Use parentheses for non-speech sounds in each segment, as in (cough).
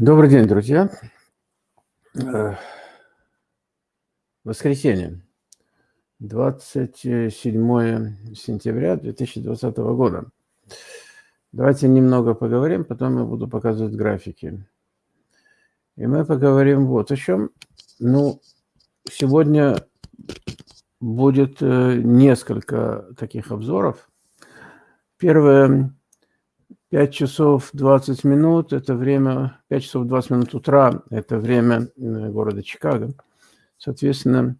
Добрый день, друзья. Э, воскресенье, 27 сентября 2020 года. Давайте немного поговорим, потом я буду показывать графики. И мы поговорим вот о чем. Ну, сегодня будет э, несколько таких обзоров. Первое 5 часов 20 минут – это время, 5 часов 20 минут утра – это время э, города Чикаго. Соответственно,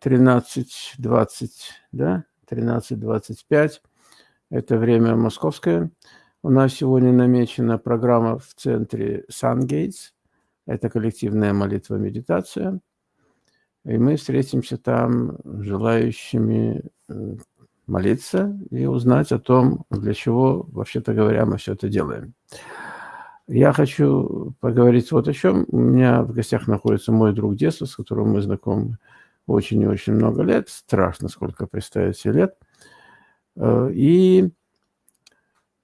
13.20, да, 13.25 – это время московское. У нас сегодня намечена программа в центре Сангейтс. Это коллективная молитва-медитация. И мы встретимся там желающими э, молиться и узнать о том, для чего, вообще-то говоря, мы все это делаем. Я хочу поговорить вот о чем. У меня в гостях находится мой друг детства, с которым мы знакомы очень и очень много лет. Страшно, сколько представить себе лет. Э, и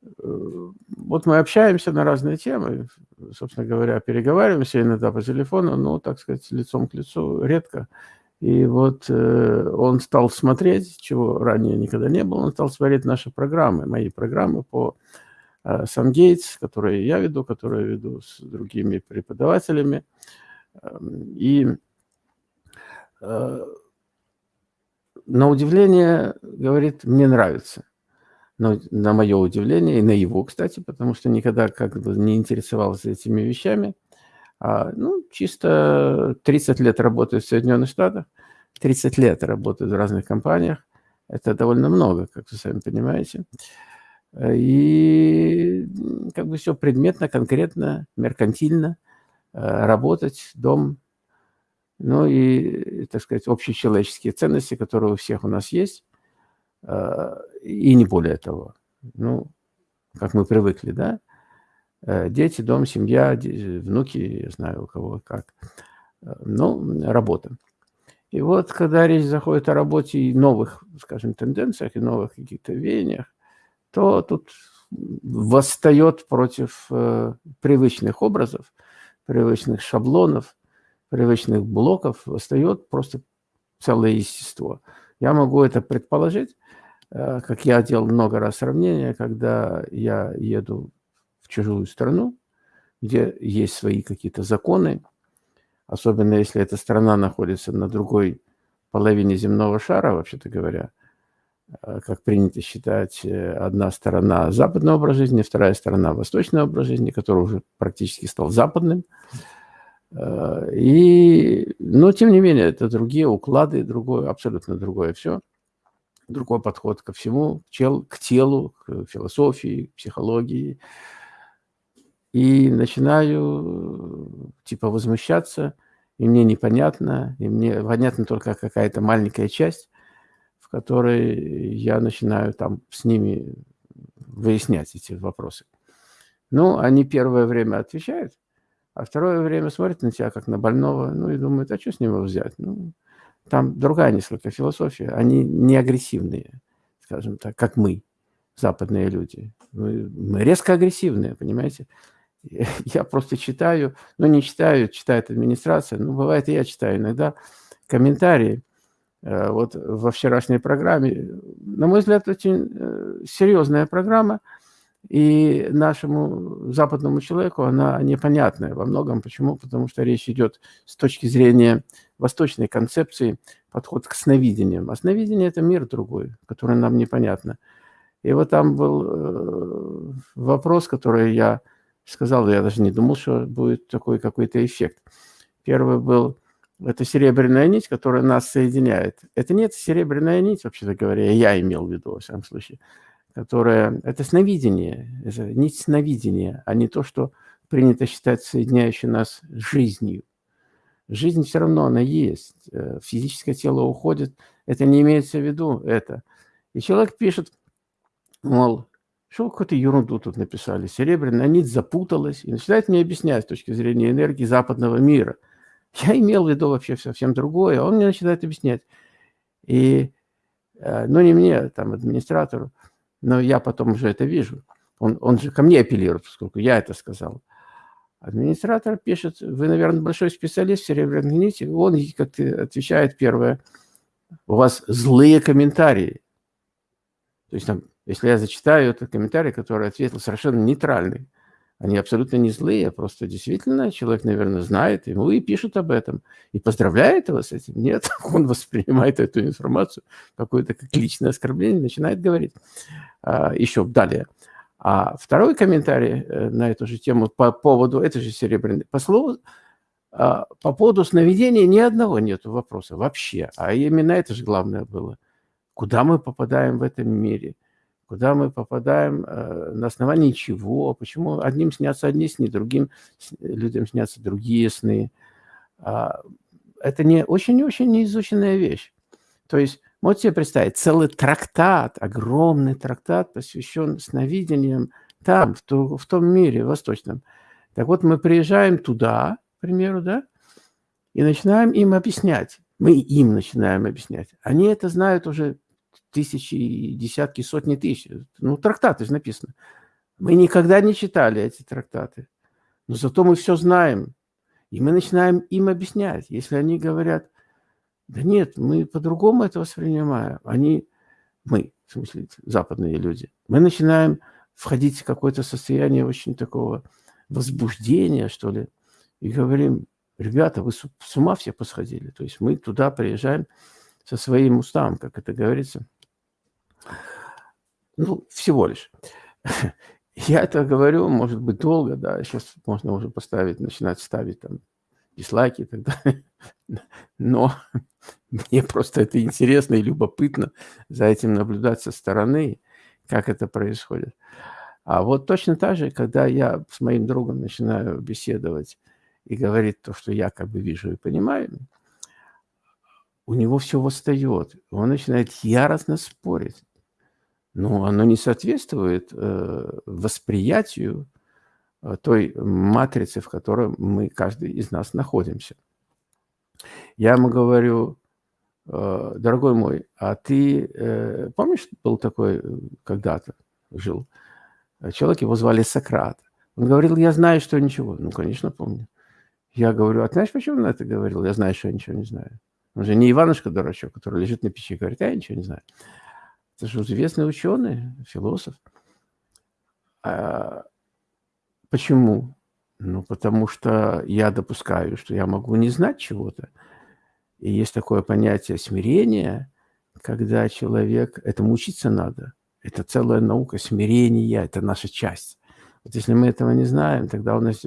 э, вот мы общаемся на разные темы, собственно говоря, переговариваемся иногда по телефону, но, так сказать, лицом к лицу редко. И вот э, он стал смотреть, чего ранее никогда не было, он стал смотреть наши программы, мои программы по э, SunGates, которые я веду, которые веду с другими преподавателями. Эм, и э, на удивление, говорит, мне нравится. Но на мое удивление, и на его, кстати, потому что никогда как бы не интересовался этими вещами, а, ну, чисто 30 лет работает в Соединенных Штатах, 30 лет работает в разных компаниях. Это довольно много, как вы сами понимаете. И как бы все предметно, конкретно, меркантильно э, работать, дом, ну и, так сказать, общечеловеческие ценности, которые у всех у нас есть, э, и не более того. Ну, как мы привыкли, да? Э, дети, дом, семья, внуки, я знаю, у кого как. Э, ну, работа. И вот, когда речь заходит о работе и новых, скажем, тенденциях, и новых каких-то веяниях, то тут восстает против э, привычных образов, привычных шаблонов, привычных блоков, восстает просто целое естество. Я могу это предположить, э, как я делал много раз сравнения, когда я еду в чужую страну, где есть свои какие-то законы, особенно если эта страна находится на другой половине земного шара, вообще-то говоря, э, как принято считать, э, одна сторона западный образ жизни, вторая сторона восточный образ жизни, который уже практически стал западным. Э, и, но, тем не менее, это другие уклады, другое, абсолютно другое все. Другой подход ко всему, к телу, к философии, к психологии, и начинаю типа возмущаться, и мне непонятно, и мне понятна только какая-то маленькая часть, в которой я начинаю там с ними выяснять эти вопросы. Ну, они первое время отвечают, а второе время смотрят на тебя как на больного, ну и думают, а что с него взять? Ну, там другая несколько философия, они не агрессивные, скажем так, как мы, западные люди. Мы резко агрессивные, понимаете? (laughs) я просто читаю, ну не читаю, читает администрация, ну бывает и я читаю иногда комментарии. Э, вот во вчерашней программе, на мой взгляд, очень э, серьезная программа, и нашему западному человеку она непонятная во многом. Почему? Потому что речь идет с точки зрения восточной концепции, подход к сновидениям. А сновидение – это мир другой, который нам непонятно. И вот там был э, вопрос, который я сказал, я даже не думал, что будет такой какой-то эффект. Первый был, это серебряная нить, которая нас соединяет. Это нет серебряная нить, вообще-то говоря, я имел в виду, во всяком случае, которая, это сновидение, это нить сновидения, а не то, что принято считать соединяющей нас жизнью. Жизнь все равно, она есть. Э, физическое тело уходит, это не имеется в виду, это. И человек пишет, мол, что какую-то ерунду тут написали. Серебряная нить запуталась и начинает мне объяснять с точки зрения энергии западного мира. Я имел в виду вообще совсем другое, а он мне начинает объяснять. И, э, ну, не мне, там, администратору, но я потом уже это вижу. Он, он же ко мне апеллирует, поскольку я это сказал. Администратор пишет, вы, наверное, большой специалист в серебряной нити. Он как отвечает первое, у вас злые комментарии. То есть, там, если я зачитаю этот комментарий, который ответил совершенно нейтральный, они абсолютно не злые, просто действительно человек, наверное, знает, ему и пишут об этом. И поздравляет его с этим. Нет, (laughs) он воспринимает эту информацию, какое-то как личное оскорбление, начинает говорить. А, еще далее. А второй комментарий э, на эту же тему по поводу этой же серебряной, по слову, а, по поводу сновидения ни одного нету вопроса вообще. А именно это же главное было. Куда мы попадаем в этом мире? Куда мы попадаем, э, на основании чего? Почему одним снятся одни сны, другим людям снятся другие сны? А, это не очень-очень неизученная вещь. То есть Можете себе представить, целый трактат, огромный трактат, посвящен сновидениям там, в, ту, в том мире восточном. Так вот, мы приезжаем туда, к примеру, да, и начинаем им объяснять. Мы им начинаем объяснять. Они это знают уже тысячи, десятки, сотни тысяч. Ну, трактаты же написано. Мы никогда не читали эти трактаты. Но зато мы все знаем. И мы начинаем им объяснять. Если они говорят, да нет, мы по-другому это воспринимаем. Они, мы, в смысле, западные люди, мы начинаем входить в какое-то состояние очень такого возбуждения, что ли, и говорим, ребята, вы с ума все посходили. То есть мы туда приезжаем со своим уставом, как это говорится. Ну, всего лишь. (laughs) Я это говорю, может быть, долго, да, сейчас можно уже поставить, начинать ставить там дизлайки и так далее. (laughs) Но (laughs) мне просто это интересно и любопытно за этим наблюдать со стороны, как это происходит. А вот точно так же, когда я с моим другом начинаю беседовать и говорить то, что я как бы вижу и понимаю, у него все восстает. Он начинает яростно спорить. Но оно не соответствует э, восприятию Э, той матрицы, в которой мы, каждый из нас, находимся. Я ему говорю, «Э, дорогой мой, а ты помнишь, был такой когда-то, жил, человек, его звали Сократ. Он говорил, я знаю, что ничего. Ну, конечно, помню. Я говорю, а знаешь, почему он это говорил? Я знаю, что я ничего не знаю. Он же не Иванушка дурачок, который лежит на печи и говорит, я ничего не знаю. Это же известный ученый, философ. А Почему? Ну, потому что я допускаю, что я могу не знать чего-то. И есть такое понятие смирения, когда человек... Этому учиться надо. Это целая наука смирения, это наша часть. Вот если мы этого не знаем, тогда у нас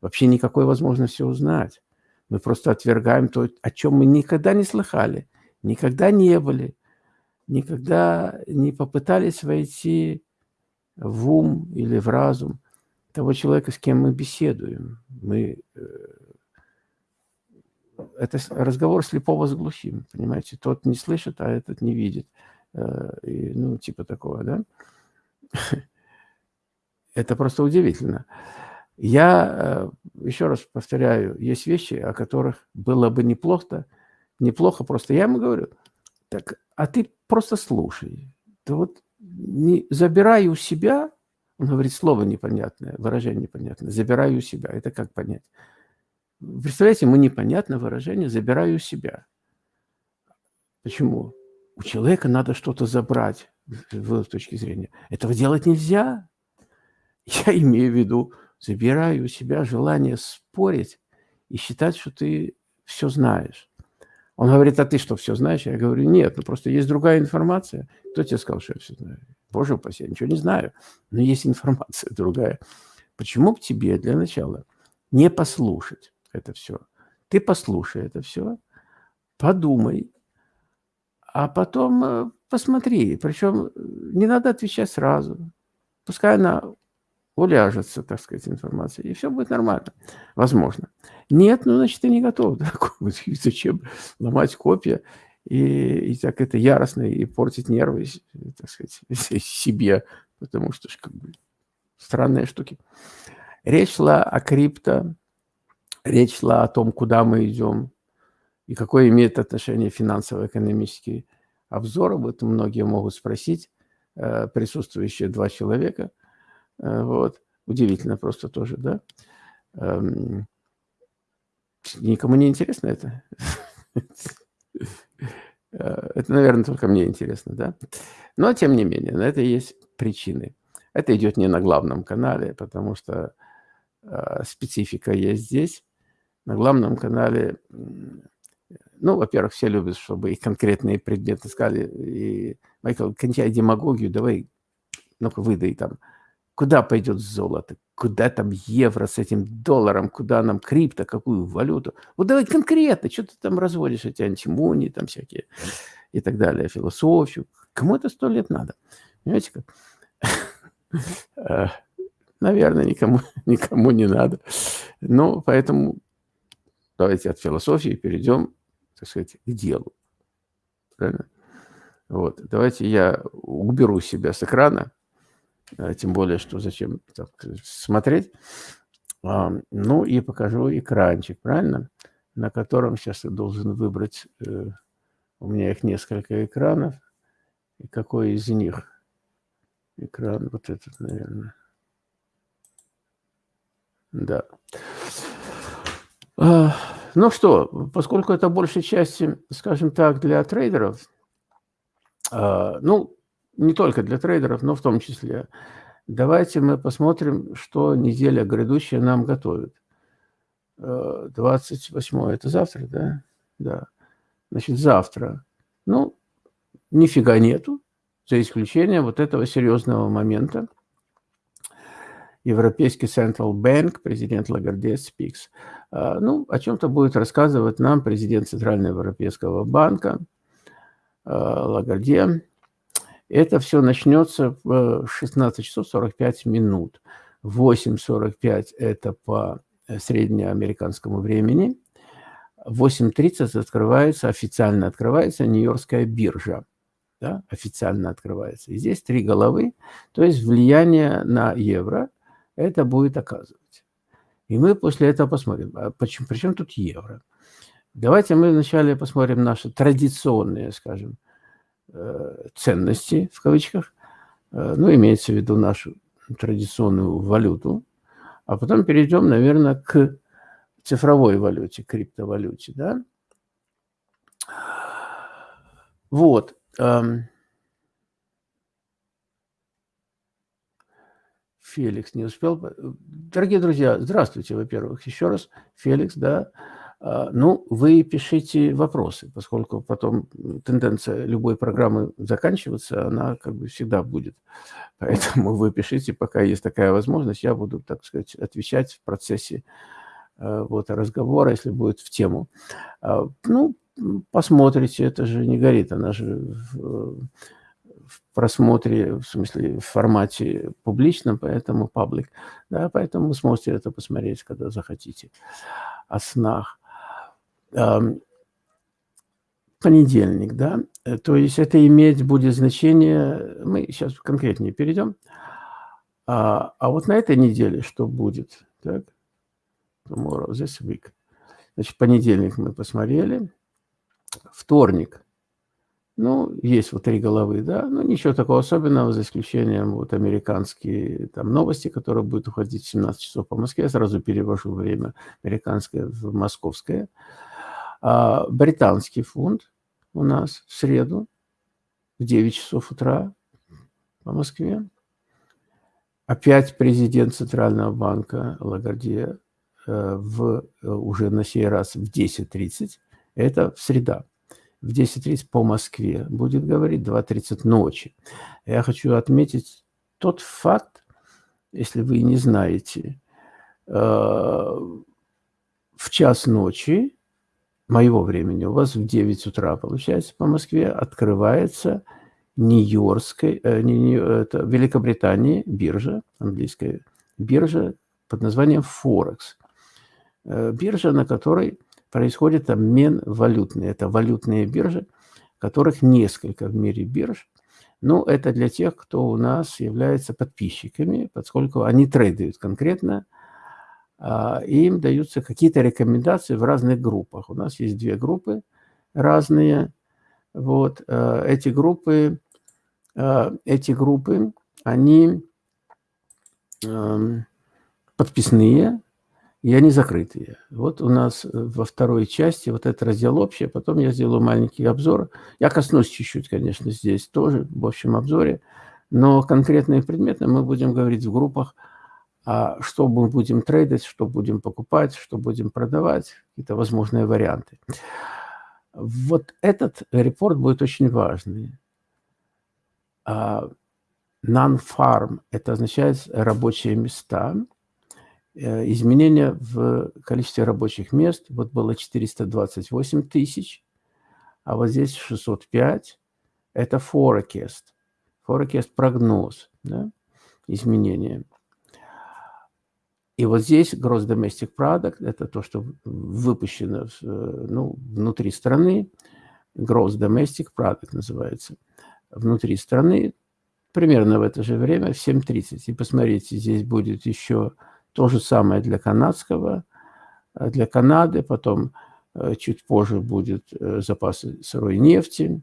вообще никакой возможности узнать. Мы просто отвергаем то, о чем мы никогда не слыхали, никогда не были, никогда не попытались войти в ум или в разум того человека, с кем мы беседуем. Мы э, это разговор слепого с глухим, понимаете? Тот не слышит, а этот не видит. Э, и, ну, типа такого, да? (laughs) Это просто удивительно. Я э, еще раз повторяю, есть вещи, о которых было бы неплохо, неплохо просто. Я ему говорю, так, а ты просто слушай. Ты вот не забирай у себя он говорит слово непонятное, выражение непонятное. Забираю у себя. Это как понять? Представляете, ему непонятно выражение «забираю у себя». Почему? У человека надо что-то забрать, с точки зрения. Этого делать нельзя. Я (laughs) имею в виду, забираю у себя желание спорить и считать, что ты все знаешь. Он говорит, а ты что, все знаешь? Я говорю, нет, ну просто есть другая информация. Кто тебе сказал, что я все знаю? Боже упаси, я ничего не знаю, но есть информация (laughs) другая. Почему бы тебе для начала не послушать это все? Ты послушай это все, подумай, а потом э, посмотри. Причем э, не надо отвечать сразу. Пускай она уляжется, так сказать, информация, и все будет нормально. Возможно. Нет, ну, значит, ты не готов. (laughs) Зачем ломать копья и, и так это яростно, и портить нервы, так сказать, (laughs) себе, потому что как бы странные штуки. Речь шла о крипто, речь шла о том, куда мы идем, и какое имеет отношение финансово-экономический обзор. Об этом многие могут спросить, э, присутствующие два человека. Э, вот. Удивительно просто тоже, да? Эм, никому не интересно это? Э, это, наверное, только мне интересно, да? Но, тем не менее, на это есть причины. Это идет не на главном канале, потому что э, специфика есть здесь. На главном канале, ну, во-первых, все любят, чтобы их конкретные предметы сказали. И, Майкл, кончай демагогию, давай, ну-ка, выдай там. Куда пойдет золото? Куда там евро с этим долларом? Куда нам крипто? Какую валюту? Вот давай конкретно, что ты там разводишь, эти антимонии там всякие и так далее, философию. Кому это сто лет надо? Понимаете как? (laughs) Э, наверное, никому, (laughs) никому не надо. Ну, поэтому давайте от философии перейдем, так сказать, к делу. Правильно? Вот. Давайте я уберу себя с экрана, тем более, что зачем так, смотреть. А, ну и покажу экранчик, правильно? На котором сейчас я должен выбрать, э, у меня их несколько экранов, и какой из них экран, вот этот, наверное. Да. А, ну что, поскольку это большей части, скажем так, для трейдеров, а, ну, не только для трейдеров, но в том числе, давайте мы посмотрим, что неделя грядущая нам готовит. 28 а, это завтра, да? Да. Значит, завтра. Ну, нифига нету, за исключением вот этого серьезного момента. Европейский Central Bank, президент Лагарде speaks. А, ну, о чем-то будет рассказывать нам президент Центрального Европейского банка а, Лагарде. Это все начнется в 16 часов 45 минут. 8.45 это по среднеамериканскому времени. 8.30 открывается, официально открывается Нью-Йоркская биржа. Да, официально открывается. И здесь три головы, то есть влияние на евро это будет оказывать. И мы после этого посмотрим, а почему, причем тут евро. Давайте мы вначале посмотрим наши традиционные, скажем, э, ценности, в кавычках, э, ну, имеется в виду нашу традиционную валюту, а потом перейдем, наверное, к цифровой валюте, криптовалюте, да. Вот. Феликс не успел. Дорогие друзья, здравствуйте, во-первых, еще раз. Феликс, да. А, ну, вы пишите вопросы, поскольку потом тенденция любой программы заканчиваться, она как бы всегда будет. (laughs) Поэтому вы пишите, пока есть такая возможность, я буду, так сказать, отвечать в процессе э, вот, разговора, если будет в тему. А, ну, посмотрите, это же не горит, она же в просмотре, в смысле, в формате публичном, поэтому паблик. Да, поэтому вы сможете это посмотреть, когда захотите. О снах. Понедельник, да, э, то есть это иметь будет значение, мы сейчас конкретнее перейдем. А, а вот на этой неделе что будет? Так, tomorrow, this week. Значит, понедельник мы посмотрели. Вторник – ну, есть вот три головы, да, но ничего такого особенного, за исключением вот американские там новости, которые будут уходить в 17 часов по Москве. Я сразу перевожу время американское в московское. А британский фунт у нас в среду в 9 часов утра по Москве. Опять президент Центрального банка Лагардия э, в, э, уже на сей раз в 10.30. Это в среда в 10.30 по Москве будет говорить, 2.30 ночи. Я хочу отметить тот факт, если вы не знаете, э, в час ночи моего времени, у вас в 9 утра, получается, по Москве, открывается Нью-Йоркская, э, не, это Великобритании биржа, английская биржа под названием Форекс. Э, биржа, на которой происходит обмен валютный. Это валютные биржи, которых несколько в мире бирж. Ну, это для тех, кто у нас является подписчиками, поскольку они трейдают конкретно, и им даются какие-то рекомендации в разных группах. У нас есть две группы разные. Вот а, эти группы, а, эти группы, они подписные, и они закрытые. Вот у нас э, во второй части вот этот раздел общий, потом я сделаю маленький обзор. Я коснусь чуть-чуть, конечно, здесь тоже в общем обзоре, но конкретно и предметно мы будем говорить в группах, а что мы будем трейдить, что будем покупать, что будем продавать, какие-то возможные варианты. Вот этот репорт будет очень важный. А, non-farm – это означает рабочие места – Э, изменения в количестве рабочих мест. Вот было 428 тысяч, а вот здесь 605. Это forecast. Forecast – прогноз, да, изменения. И вот здесь Gross Domestic Product – это то, что выпущено э, ну, внутри страны. Gross Domestic Product называется. Внутри страны примерно в это же время, в 7.30. И посмотрите, здесь будет еще то же самое для канадского, э, для Канады, потом э, чуть позже будет запасы сырой нефти.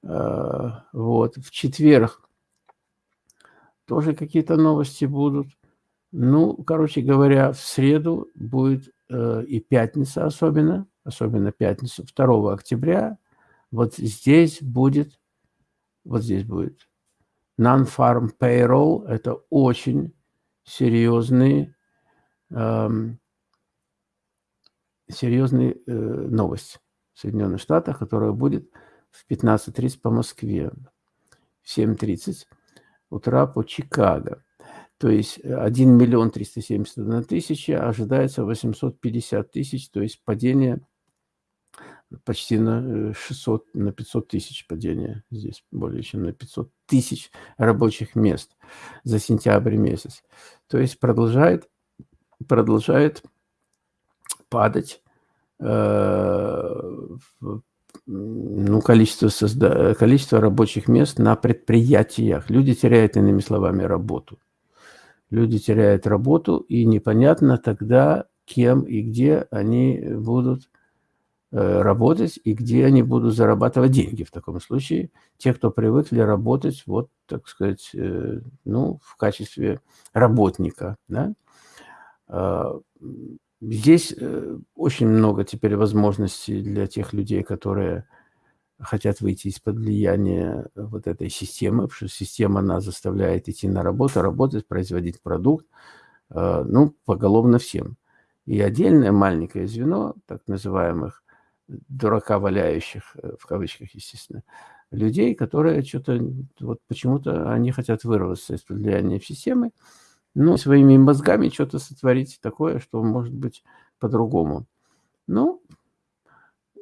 Вот. В четверг тоже какие-то новости будут. Ну, короче говоря, в среду будет и пятница особенно, особенно пятницу, 2 октября. Вот здесь будет, вот здесь будет non-farm payroll. Это очень серьезные, эм, серьезная э, новость в Соединенных Штатах, которая будет в 15.30 по Москве, в 7.30 утра по Чикаго. То есть 1 миллион 371 тысяча, ожидается 850 тысяч, то есть падение почти на 600, э, на 500 тысяч падения. Здесь более чем на 500 тысяч рабочих мест за сентябрь месяц. То есть продолжает, продолжает падать э, ну, количество, созда... количество рабочих мест на предприятиях. Люди теряют, иными словами, работу. Люди теряют работу, и непонятно тогда, кем и где они будут Э, работать и где они будут зарабатывать деньги в таком случае. Те, кто привыкли работать, вот, так сказать, э, ну, в качестве работника, да. А, здесь э, очень много теперь возможностей для тех людей, которые хотят выйти из-под влияния вот этой системы, потому что система нас заставляет идти на работу, работать, производить продукт, ну, поголовно всем. И отдельное маленькое звено, так называемых дурака валяющих, э, в кавычках, естественно, людей, которые что-то, вот почему-то они хотят вырваться из-под влияния системы, ну, своими мозгами что-то сотворить такое, что может быть по-другому. Ну,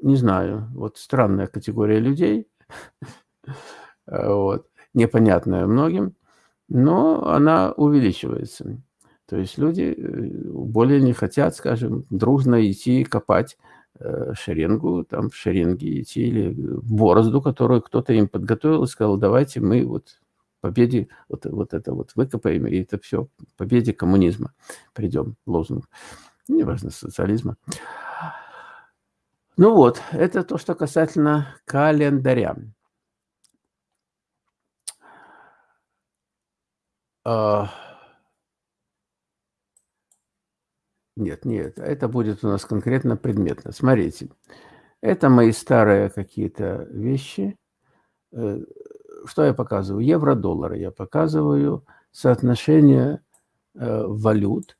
не знаю, вот странная категория людей, вот, непонятная многим, но она увеличивается. То есть люди э, более не хотят, скажем, дружно идти копать Э, шеренгу, там в шеренге идти, или борозду, которую кто-то им подготовил и сказал, давайте мы вот победе вот, вот это вот выкопаем, и это все победе коммунизма придем, лозунг. Неважно, социализма. Ну вот, это то, что касательно календаря. Uh... Нет, нет, это будет у нас конкретно предметно. Смотрите, это мои старые какие-то вещи. Э, что я показываю? Евро-доллары. Я показываю соотношение э, валют.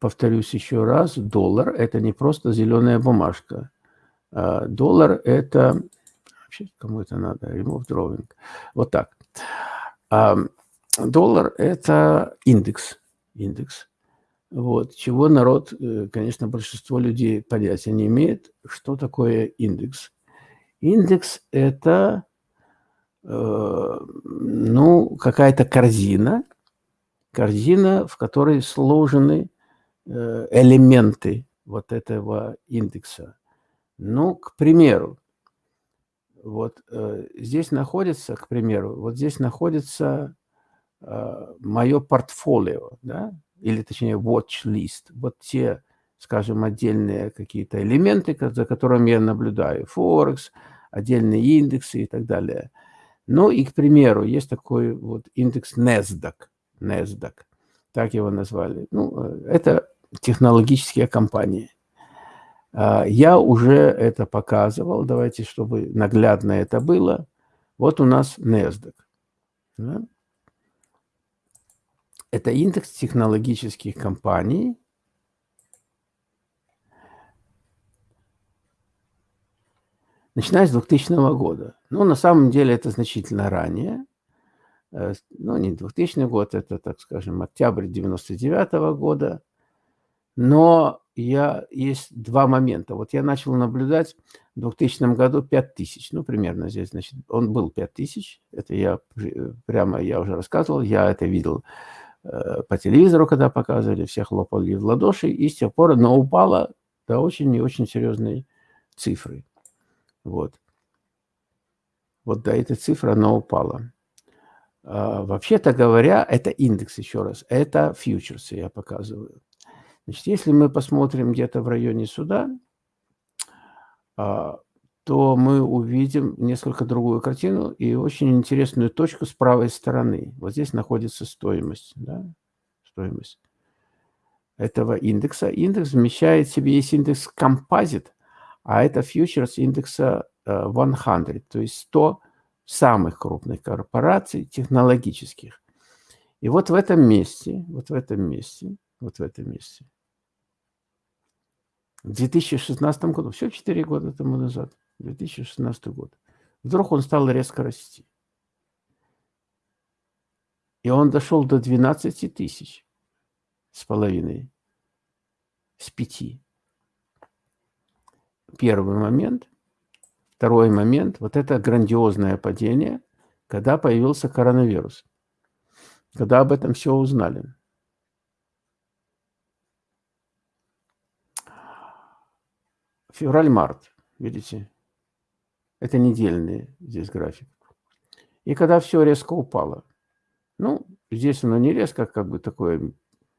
Повторюсь еще раз, доллар – это не просто зеленая бумажка. А доллар – это… Вообще, кому это надо? Remove drawing. Вот так. Доллар – это индекс. Индекс. Вот, чего народ, э, конечно, большинство людей понятия не имеет, что такое индекс. Индекс – это, э, ну, какая-то корзина, корзина, в которой сложены э, элементы вот этого индекса. Ну, к примеру, вот э, здесь находится, к примеру, вот здесь находится э, мое портфолио, да, или точнее watch list, вот те, скажем, отдельные какие-то элементы, за которыми я наблюдаю, Форекс, отдельные индексы и так далее. Ну и, к примеру, есть такой вот индекс NASDAQ, NASDAQ, так его назвали. Ну, э, это технологические компании. А, я уже это показывал. Давайте, чтобы наглядно это было. Вот у нас NASDAQ. Это индекс технологических компаний. Начиная с 2000 года. Ну, на самом деле, это значительно ранее. Э, ну, не 2000 год, это, так скажем, октябрь 99 года. Но я, есть два момента. Вот я начал наблюдать в 2000 году 5000, ну, примерно здесь, значит, он был 5000. Это я прямо, я уже рассказывал, я это видел э, по телевизору, когда показывали, все хлопали в ладоши, и с тех пор оно упало до очень и очень серьезной цифры. Вот. Вот до этой цифры оно упало. А, Вообще-то говоря, это индекс, еще раз, это фьючерсы я показываю. Значит, если мы посмотрим где-то в районе суда, а, то мы увидим несколько другую картину и очень интересную точку с правой стороны. Вот здесь находится стоимость. Да? Стоимость этого индекса. Индекс вмещает в себе, есть индекс композит, а это фьючерс индекса 100, э, то есть 100 самых крупных корпораций технологических. И вот в этом месте, вот в этом месте, вот в этом месте в 2016 году, все 4 года тому назад, 2016 год, вдруг он стал резко расти. И он дошел до 12 тысяч с половиной, с пяти. Первый момент. Второй момент, вот это грандиозное падение, когда появился коронавирус. Когда об этом все узнали. Февраль-март, видите? Это недельный здесь график. И когда все резко упало. Ну, здесь оно не резко, как бы такое...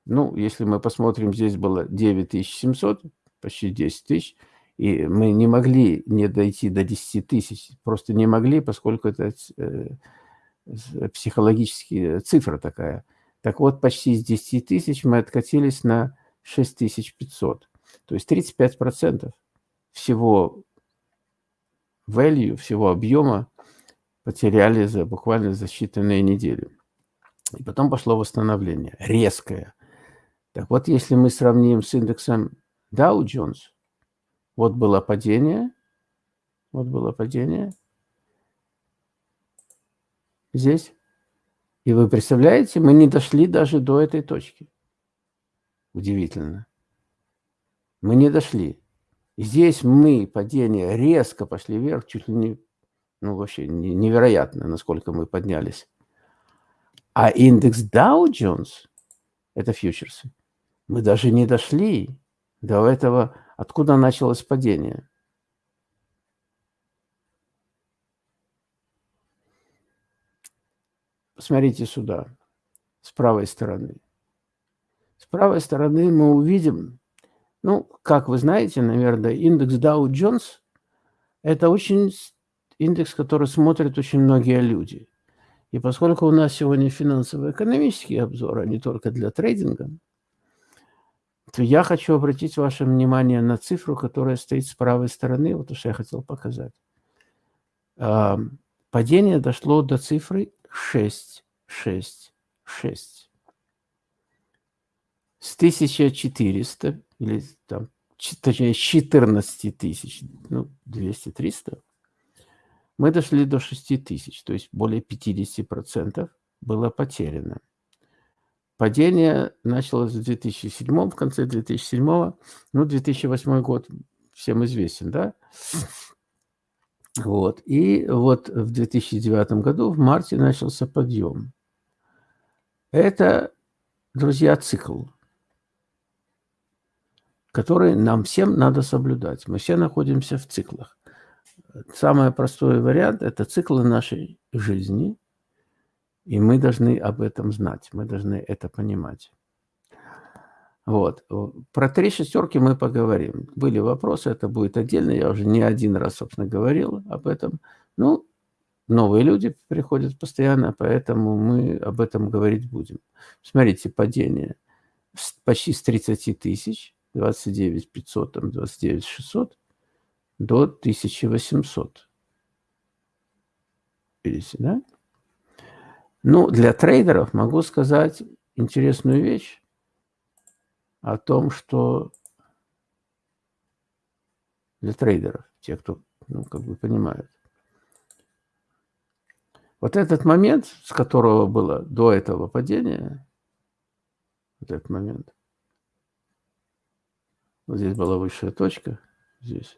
Ну, если мы посмотрим, здесь было 9700, почти 10 тысяч. И мы не могли не дойти до 10 тысяч. Просто не могли, поскольку это э, психологическая цифра такая. Так вот, почти с 10 тысяч мы откатились на 6500. То есть 35 процентов всего value, всего объема потеряли за буквально за считанные недели. И потом пошло восстановление, резкое. Так вот, если мы сравним с индексом Dow Jones, вот было падение, вот было падение здесь. И вы представляете, мы не дошли даже до этой точки. Удивительно. Мы не дошли. Здесь мы, падение, резко пошли вверх, чуть ли не, ну вообще невероятно, насколько мы поднялись. А индекс Dow Jones, это фьючерсы, мы даже не дошли до этого, откуда началось падение. Посмотрите сюда, с правой стороны. С правой стороны мы увидим ну, как вы знаете, наверное, индекс Dow Jones – это очень индекс, который смотрят очень многие люди. И поскольку у нас сегодня финансово-экономический обзор, а не только для трейдинга, то я хочу обратить ваше внимание на цифру, которая стоит с правой стороны, вот что я хотел показать. Падение дошло до цифры 6, 6, 6. С 1400 или там, точнее, 14 тысяч, ну, 200-300, мы дошли до 6 тысяч, то есть более 50% было потеряно. Падение началось в 2007, в конце 2007, ну, 2008 год всем известен, да? Вот. И вот в 2009 году, в марте, начался подъем. Это, друзья, цикл которые нам всем надо соблюдать. Мы все находимся в циклах. Самый простой вариант – это циклы нашей жизни, и мы должны об этом знать, мы должны это понимать. Вот. Про три шестерки мы поговорим. Были вопросы, это будет отдельно. Я уже не один раз, собственно, говорил об этом. Ну, новые люди приходят постоянно, поэтому мы об этом говорить будем. Смотрите, падение – почти с 30 тысяч, 29 500, там 29 600, до 1800. Видите, да? Ну, для трейдеров могу сказать интересную вещь о том, что для трейдеров, те, кто, ну, как бы понимают. Вот этот момент, с которого было до этого падения, вот этот момент, вот здесь была высшая точка, здесь,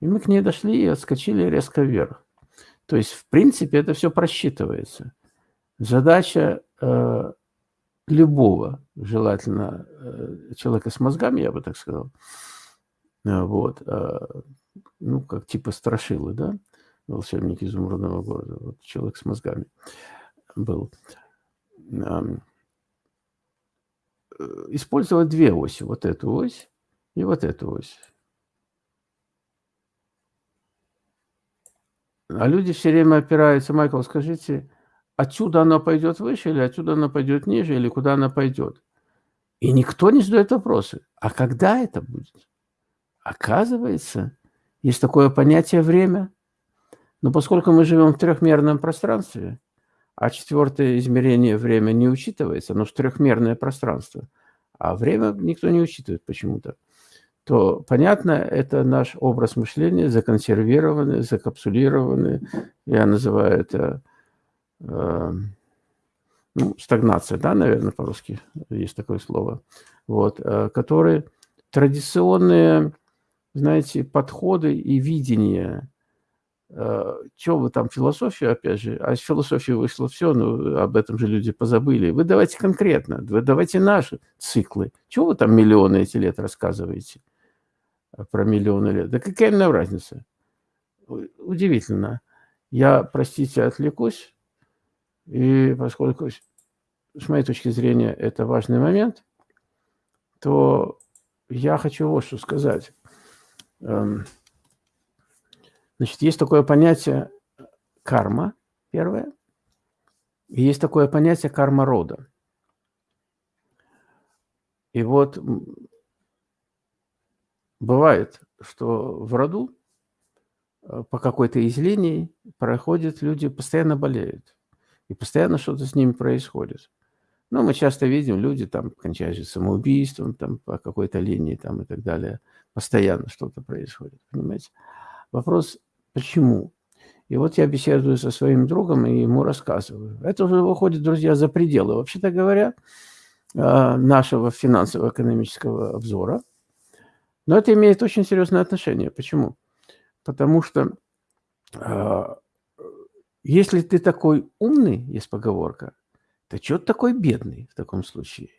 и мы к ней дошли и отскочили резко вверх. То есть, в принципе, это все просчитывается. Задача э, любого, желательно, э, человека с мозгами, я бы так сказал, э, вот, э, ну, как типа страшилы, да, волшебник изумрудного города, вот человек с мозгами был. Э, использовать две оси, вот эту ось и вот эту ось. А люди все время опираются, Майкл, скажите, отсюда она пойдет выше, или отсюда она пойдет ниже, или куда она пойдет? И никто не задает вопросы. А когда это будет? Оказывается, есть такое понятие время. Но поскольку мы живем в трехмерном пространстве, а четвертое измерение время не учитывается, но в трехмерное пространство, а время никто не учитывает почему-то то, понятно, это наш образ мышления, законсервированный, закапсулированный. Я называю это э, ну, стагнация, да, наверное, по-русски есть такое слово, вот, э, которые традиционные, знаете, подходы и видения. Э, что вы там, философию, опять же, а из философии вышло все, ну, об этом же люди позабыли. Вы давайте конкретно, вы давайте наши циклы. Чего вы там миллионы эти лет рассказываете? про миллионы лет. Да какая нам разница? Удивительно. Я, простите, отвлекусь. И поскольку, с моей точки зрения, это важный момент, то я хочу вот что сказать. Значит, есть такое понятие карма, первое, и есть такое понятие карма рода. И вот бывает, что в роду э, по какой-то из линий проходят люди, постоянно болеют. И постоянно что-то с ними происходит. Ну, мы часто видим, люди там кончают самоубийством, там по какой-то линии там и так далее. Постоянно что-то происходит, понимаете? Вопрос, почему? И вот я беседую со своим другом и ему рассказываю. Это уже выходит, друзья, за пределы, вообще-то говоря, э, нашего финансово-экономического обзора – но это имеет очень серьезное отношение. Почему? Потому что э, если ты такой умный, есть поговорка, то что ты такой бедный в таком случае?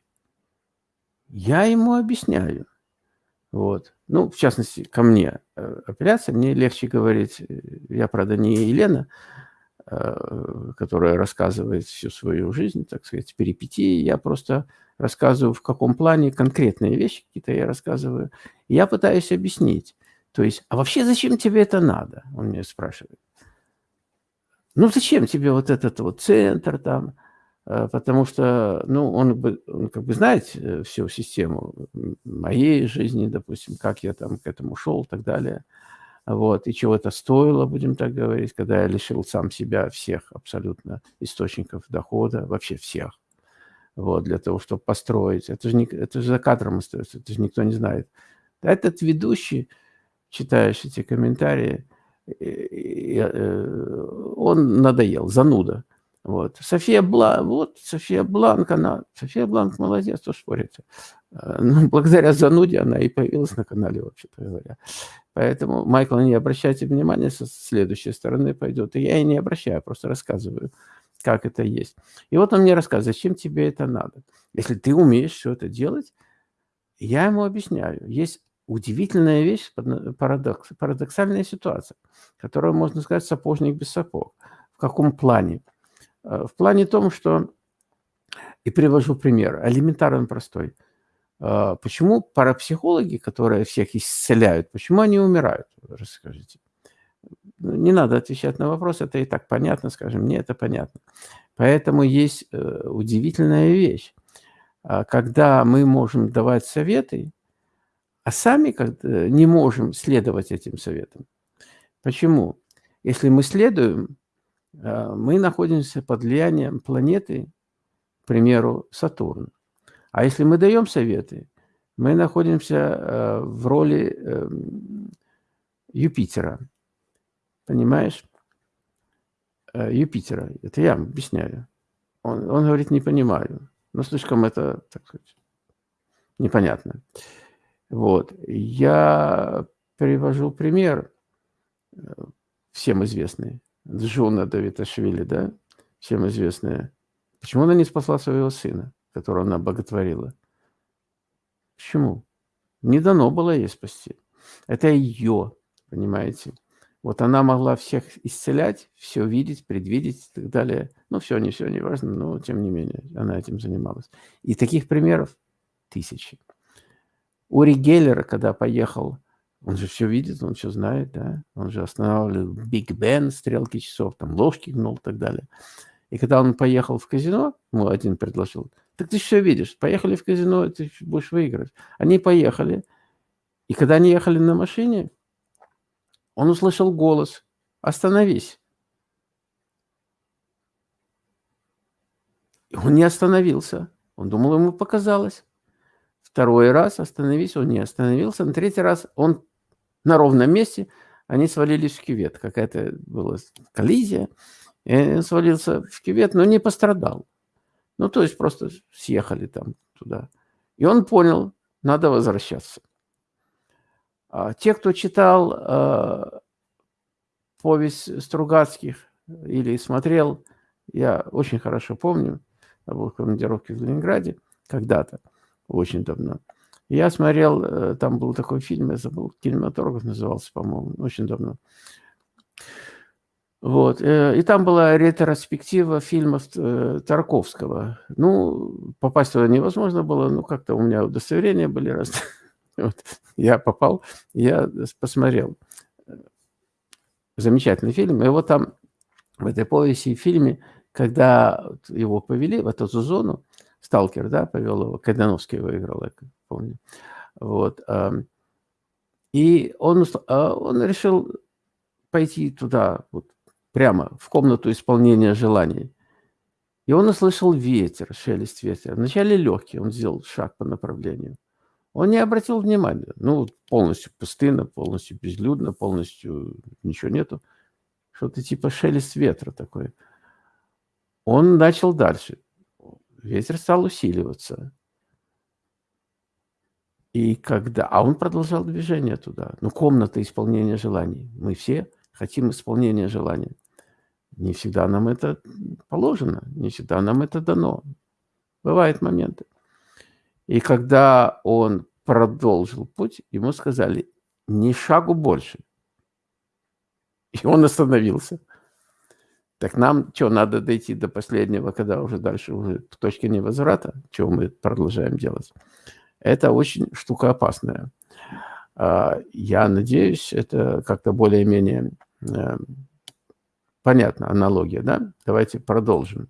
Я ему объясняю. Вот. Ну, в частности, ко мне э, апелляция, мне легче говорить, э, я, правда, не Елена, э, которая рассказывает всю свою жизнь, так сказать, перипетии, я просто рассказываю, в каком плане конкретные вещи какие-то я рассказываю. Я пытаюсь объяснить. То есть, а вообще зачем тебе это надо? Он меня спрашивает. Ну, зачем тебе вот этот вот центр там? Э, потому что, ну, он, он как бы знает э, всю систему моей жизни, допустим, как я там к этому шел и так далее. Вот, и чего это стоило, будем так говорить, когда я лишил сам себя всех абсолютно источников дохода, вообще всех вот, для того, чтобы построить. Это же, не, это же за кадром остается, это же никто не знает. Этот ведущий, читаешь эти комментарии, э, он надоел, зануда. Вот. София Бланк, вот София Бланк, она, София Бланк молодец, то спорите. Э, ну, (laughs) благодаря зануде она и появилась на канале, вообще-то говоря. Поэтому, Майкл, не обращайте внимания, со следующей стороны пойдет. И я и не обращаю, просто рассказываю как это есть. И вот он мне рассказывает, зачем тебе это надо. Если ты умеешь все это делать, я ему объясняю. Есть удивительная вещь, парадокс, парадоксальная ситуация, которую можно сказать сапожник без сапог. В каком плане? Э, в плане том, что, и привожу пример, элементарно простой. Э, почему парапсихологи, которые всех исцеляют, почему они умирают? Расскажите. Ну, не надо отвечать на вопрос, это и так понятно, скажем, мне это понятно. Поэтому есть э, удивительная вещь. когда мы можем давать советы, а сами не можем следовать этим советам. Почему? Если мы следуем, мы находимся под влиянием планеты, к примеру, Сатурн. А если мы даем советы, мы находимся а, в роли эм, Юпитера. Понимаешь? Э, Юпитера. Это я объясняю. Он, он говорит, не понимаю. Но слишком это, так сказать, непонятно. Вот. Я привожу пример, э, всем известный, Джуна Давиташвили, да, всем известная. Почему она не спасла своего сына, которого она боготворила? Почему? Не дано было ей спасти. Это ее, понимаете? Вот она могла всех исцелять, все видеть, предвидеть и так далее. Ну, все, не все, не важно, но тем не менее она этим занималась. И таких примеров тысячи. Ури Геллер, когда поехал, он же все видит, он все знает, да? Он же останавливал Биг Бен, стрелки часов, там ложки гнул и так далее. И когда он поехал в казино, ему один предложил, так ты все видишь, поехали в казино, ты будешь выиграть. Они поехали, и когда они ехали на машине, он услышал голос «Остановись!». И он не остановился. Он думал, ему показалось. Второй раз остановись, он не остановился. На третий раз он на ровном месте, они свалились в кювет. Какая-то была коллизия. И свалился в кювет, но не пострадал. Ну, то есть просто съехали там туда. И он понял, надо возвращаться. А те, кто читал э, повесть Стругацких или смотрел, я очень хорошо помню, я был командировке в Ленинграде когда-то, очень давно. Я смотрел, э, там был такой фильм, я забыл, кинематограф назывался, по-моему, очень давно. Вот. Э, и там была ретроспектива фильмов э, Тарковского. Ну, попасть туда невозможно было, ну, как-то у меня удостоверения были разные. (laughs) Вот. Я попал, я посмотрел. Замечательный фильм. И вот там, в этой повести и фильме, когда его повели в эту зону, Сталкер, да, повел его, Кайдановский выиграл, помню. Вот. И он, а, он решил пойти туда, вот, прямо в комнату исполнения желаний. И он услышал ветер, шелест ветра. Вначале легкий, он сделал шаг по направлению. Он не обратил внимания. Ну, полностью пустынно, полностью безлюдно, полностью ничего нету. Что-то типа шелест ветра такой. Он начал дальше. Ветер стал усиливаться. И когда... А он продолжал движение туда. Ну, комната исполнения желаний. Мы все хотим исполнения желаний. Не всегда нам это положено, не всегда нам это дано. Бывают моменты. И когда он продолжил путь, ему сказали, ни шагу больше. И он остановился. Так нам что, надо дойти до последнего, когда уже дальше уже в точке невозврата, чего мы продолжаем делать. Это очень штука опасная. Я надеюсь, это как-то более-менее э, понятна аналогия, да? Давайте продолжим.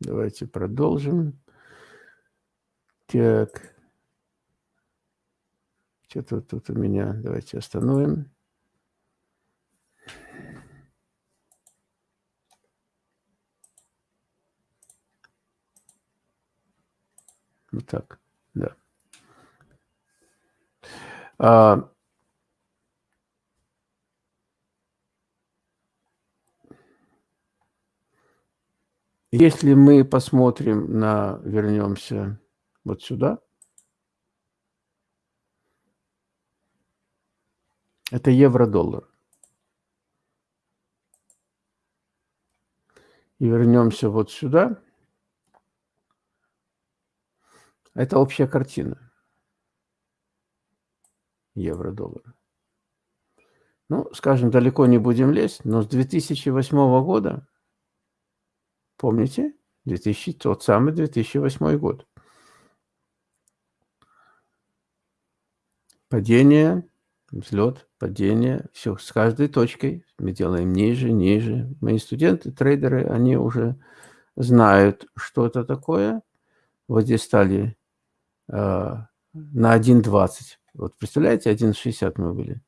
Давайте продолжим. Так. Что-то тут у меня. Давайте остановим. Вот так, да. А, если мы посмотрим на, вернемся вот сюда, это евро-доллар. И вернемся вот сюда. Это общая картина. Евро-доллар. Ну, скажем, далеко не будем лезть, но с 2008 года, помните, 2000, тот самый 2008 год. Падение, взлет, падение, все с каждой точкой мы делаем ниже, ниже. Мои студенты, трейдеры, они уже знают, что это такое. Вот здесь стали на 1,20. Вот представляете, 1,60 мы были.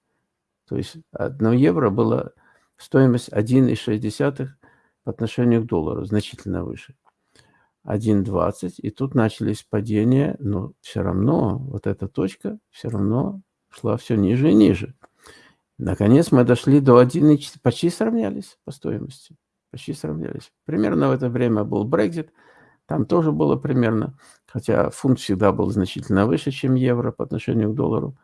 То есть 1 евро было стоимость 1,6 по отношению к доллару, значительно выше. 1,20, и тут начались падения, но все равно вот эта точка все равно шла все ниже и ниже. Наконец мы дошли до 1,4, почти сравнялись по стоимости, почти сравнялись. Примерно в это время был Brexit, там тоже было примерно, хотя фунт всегда был значительно выше, чем евро по отношению к доллару.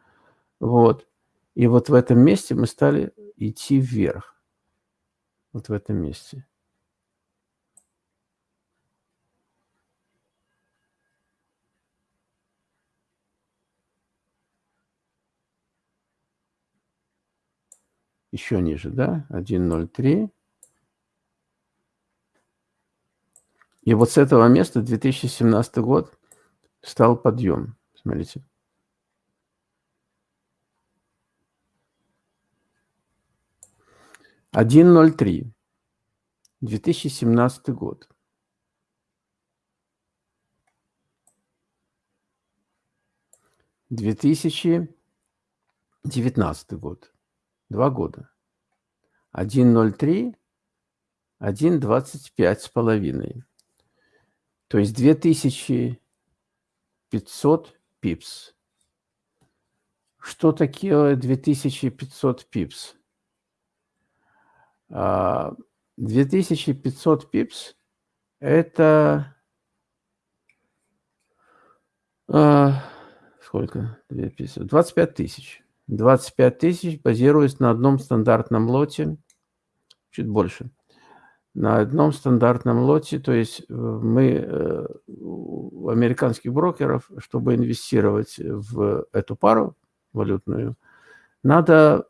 Вот. И вот в этом месте мы стали идти вверх. Вот в этом месте. еще ниже, да, 1.03. И вот с этого места 2017 год стал подъем. Смотрите. Один ноль три. 2017 год. Две тысячи девятнадцатый год. Два года. 1,03, 1,25 с половиной. То есть 2500 пипс. Что такое 2500 пипс? 2500 а, пипс – это а, сколько? 25 тысяч. 25 тысяч базируясь на одном стандартном лоте, чуть больше, на одном стандартном лоте, то есть э, мы э, у американских брокеров, чтобы инвестировать в эту пару валютную, надо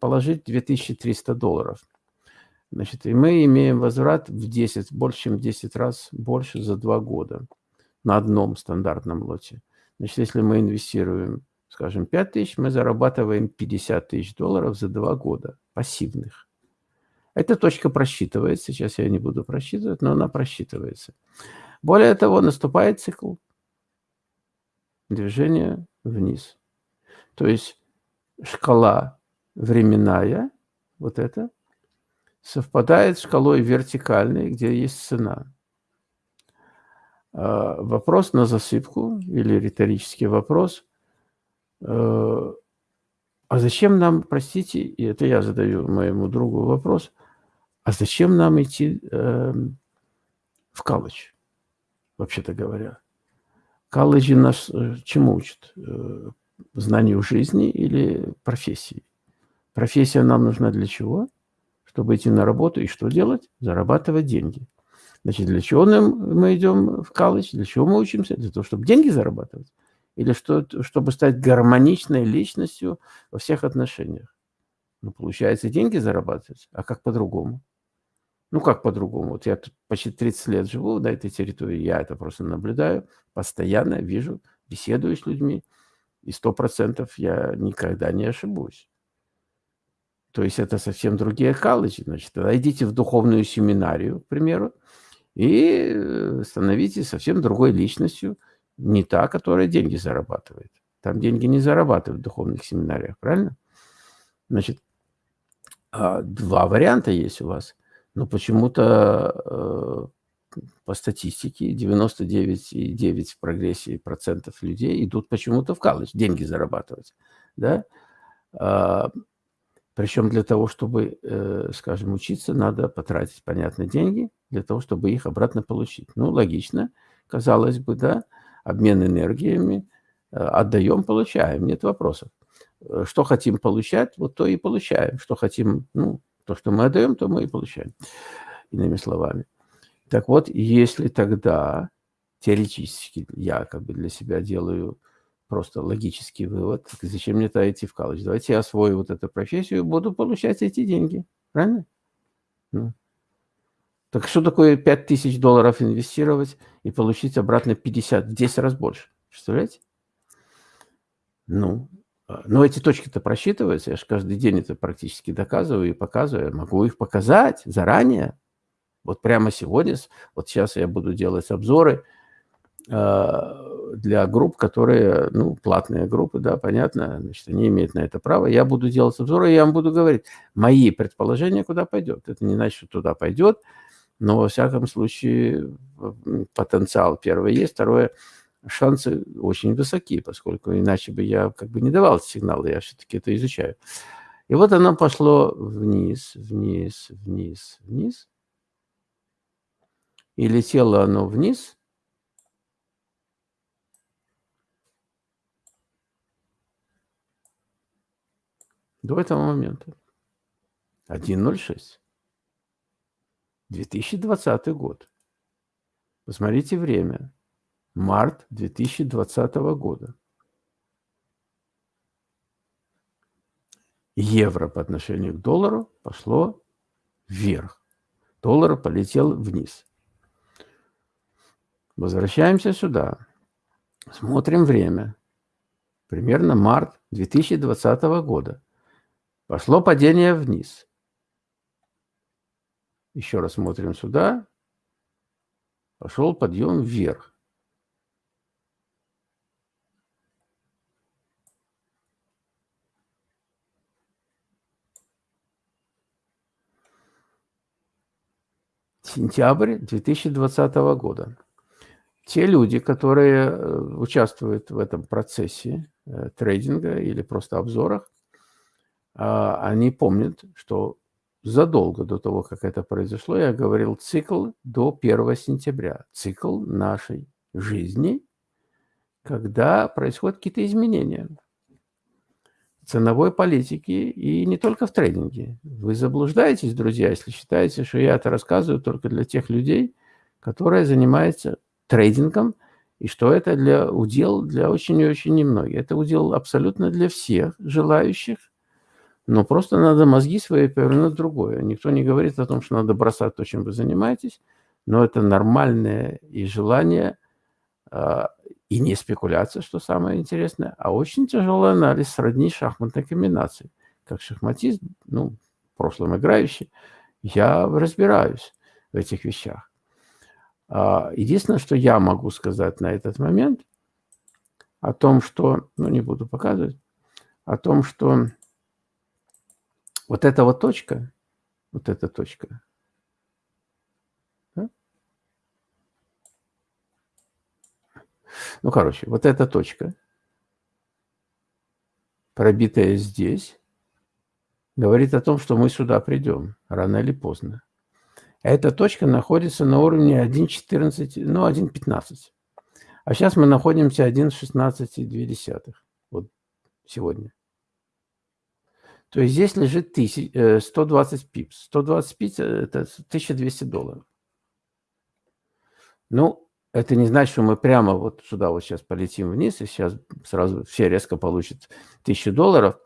положить 2300 долларов. Значит, и мы имеем возврат в 10, больше, чем 10 раз больше за два года на одном стандартном лоте. Значит, если мы инвестируем скажем, 5 тысяч, мы зарабатываем 50 тысяч долларов за два года пассивных. Эта точка просчитывается, сейчас я не буду просчитывать, но она просчитывается. Более того, наступает цикл движения вниз. То есть шкала временная, вот это, совпадает с шкалой вертикальной, где есть цена. А, вопрос на засыпку или риторический вопрос – Э, а зачем нам, простите, и это я задаю моему другу вопрос, а зачем нам идти э, в колледж, вообще-то говоря? Колледжи нас э, чему учат? Э, знанию жизни или профессии? Профессия нам нужна для чего? Чтобы идти на работу и что делать? Зарабатывать деньги. Значит, для чего нам, мы идем в колледж? Для чего мы учимся? Для того, чтобы деньги зарабатывать или что, чтобы стать гармоничной личностью во всех отношениях. Ну, получается, деньги зарабатывать, а как по-другому? Ну, как по-другому? Вот я тут почти 30 лет живу на этой территории, я это просто наблюдаю, постоянно вижу, беседую с людьми, и сто процентов я никогда не ошибусь. То есть это совсем другие колледжи. Значит, тогда идите в духовную семинарию, к примеру, и становитесь совсем другой личностью – не та, которая деньги зарабатывает. Там деньги не зарабатывают в духовных семинариях, правильно? Значит, а, два варианта есть у вас. Но почему-то э, по статистике 99,9 в прогрессии процентов людей идут почему-то в колледж деньги зарабатывать. Да? А, Причем для того, чтобы, э, скажем, учиться, надо потратить, понятно, деньги для того, чтобы их обратно получить. Ну, логично, казалось бы, да обмен энергиями, э, отдаем, получаем, нет вопросов. Э, что хотим получать, вот то и получаем. Что хотим, ну, то, что мы отдаем, то мы и получаем, иными словами. Так вот, если тогда теоретически я как бы для себя делаю просто логический вывод, зачем мне тогда идти в колледж? Давайте я освою вот эту профессию и буду получать эти деньги. Правильно? Ну. Так что такое 5000 долларов инвестировать и получить обратно 50, в 10 раз больше? Представляете? Ну, но эти точки-то просчитываются. Я же каждый день это практически доказываю и показываю. Могу их показать заранее. Вот прямо сегодня, вот сейчас я буду делать обзоры э, для групп, которые, ну, платные группы, да, понятно, значит, они имеют на это право. Я буду делать обзоры, я вам буду говорить мои предположения, куда пойдет. Это не значит, что туда пойдет, но, во всяком случае, потенциал первое есть. Второе, шансы очень высоки, поскольку иначе бы я как бы не давал сигналы, я все-таки это изучаю. И вот оно пошло вниз, вниз, вниз, вниз. И летело оно вниз. До этого момента. 1.06. 2020 год. Посмотрите время. Март 2020 года. Евро по отношению к доллару пошло вверх. Доллар полетел вниз. Возвращаемся сюда. Смотрим время. Примерно март 2020 года. Пошло падение вниз. Еще раз смотрим сюда. Пошел подъем вверх. Сентябрь 2020 года. Те люди, которые э, участвуют в этом процессе э, трейдинга или просто обзорах, а, они помнят, что задолго до того, как это произошло, я говорил цикл до 1 сентября, цикл нашей жизни, когда происходят какие-то изменения ценовой политики и не только в трейдинге. Вы заблуждаетесь, друзья, если считаете, что я это рассказываю только для тех людей, которые занимаются трейдингом, и что это для удел для очень и очень немногих. Это удел абсолютно для всех желающих, но просто надо мозги свои повернуть другое. Никто не говорит о том, что надо бросать то, чем вы занимаетесь, но это нормальное и желание, а, и не спекуляция, что самое интересное, а очень тяжелый анализ сродни шахматной комбинации. Как шахматист, ну, в прошлом играющий, я разбираюсь в этих вещах. А, единственное, что я могу сказать на этот момент, о том, что, ну, не буду показывать, о том, что вот эта вот точка, вот эта точка, ну, короче, вот эта точка, пробитая здесь, говорит о том, что мы сюда придем, рано или поздно. Эта точка находится на уровне 1.14, ну, 1.15. А сейчас мы находимся 1.16,2. Вот сегодня. То есть здесь лежит 120 э, пипс. 120 пипс – это 1200 долларов. Ну, это не значит, что мы прямо вот сюда вот сейчас полетим вниз, и сейчас сразу все резко получат 1000 долларов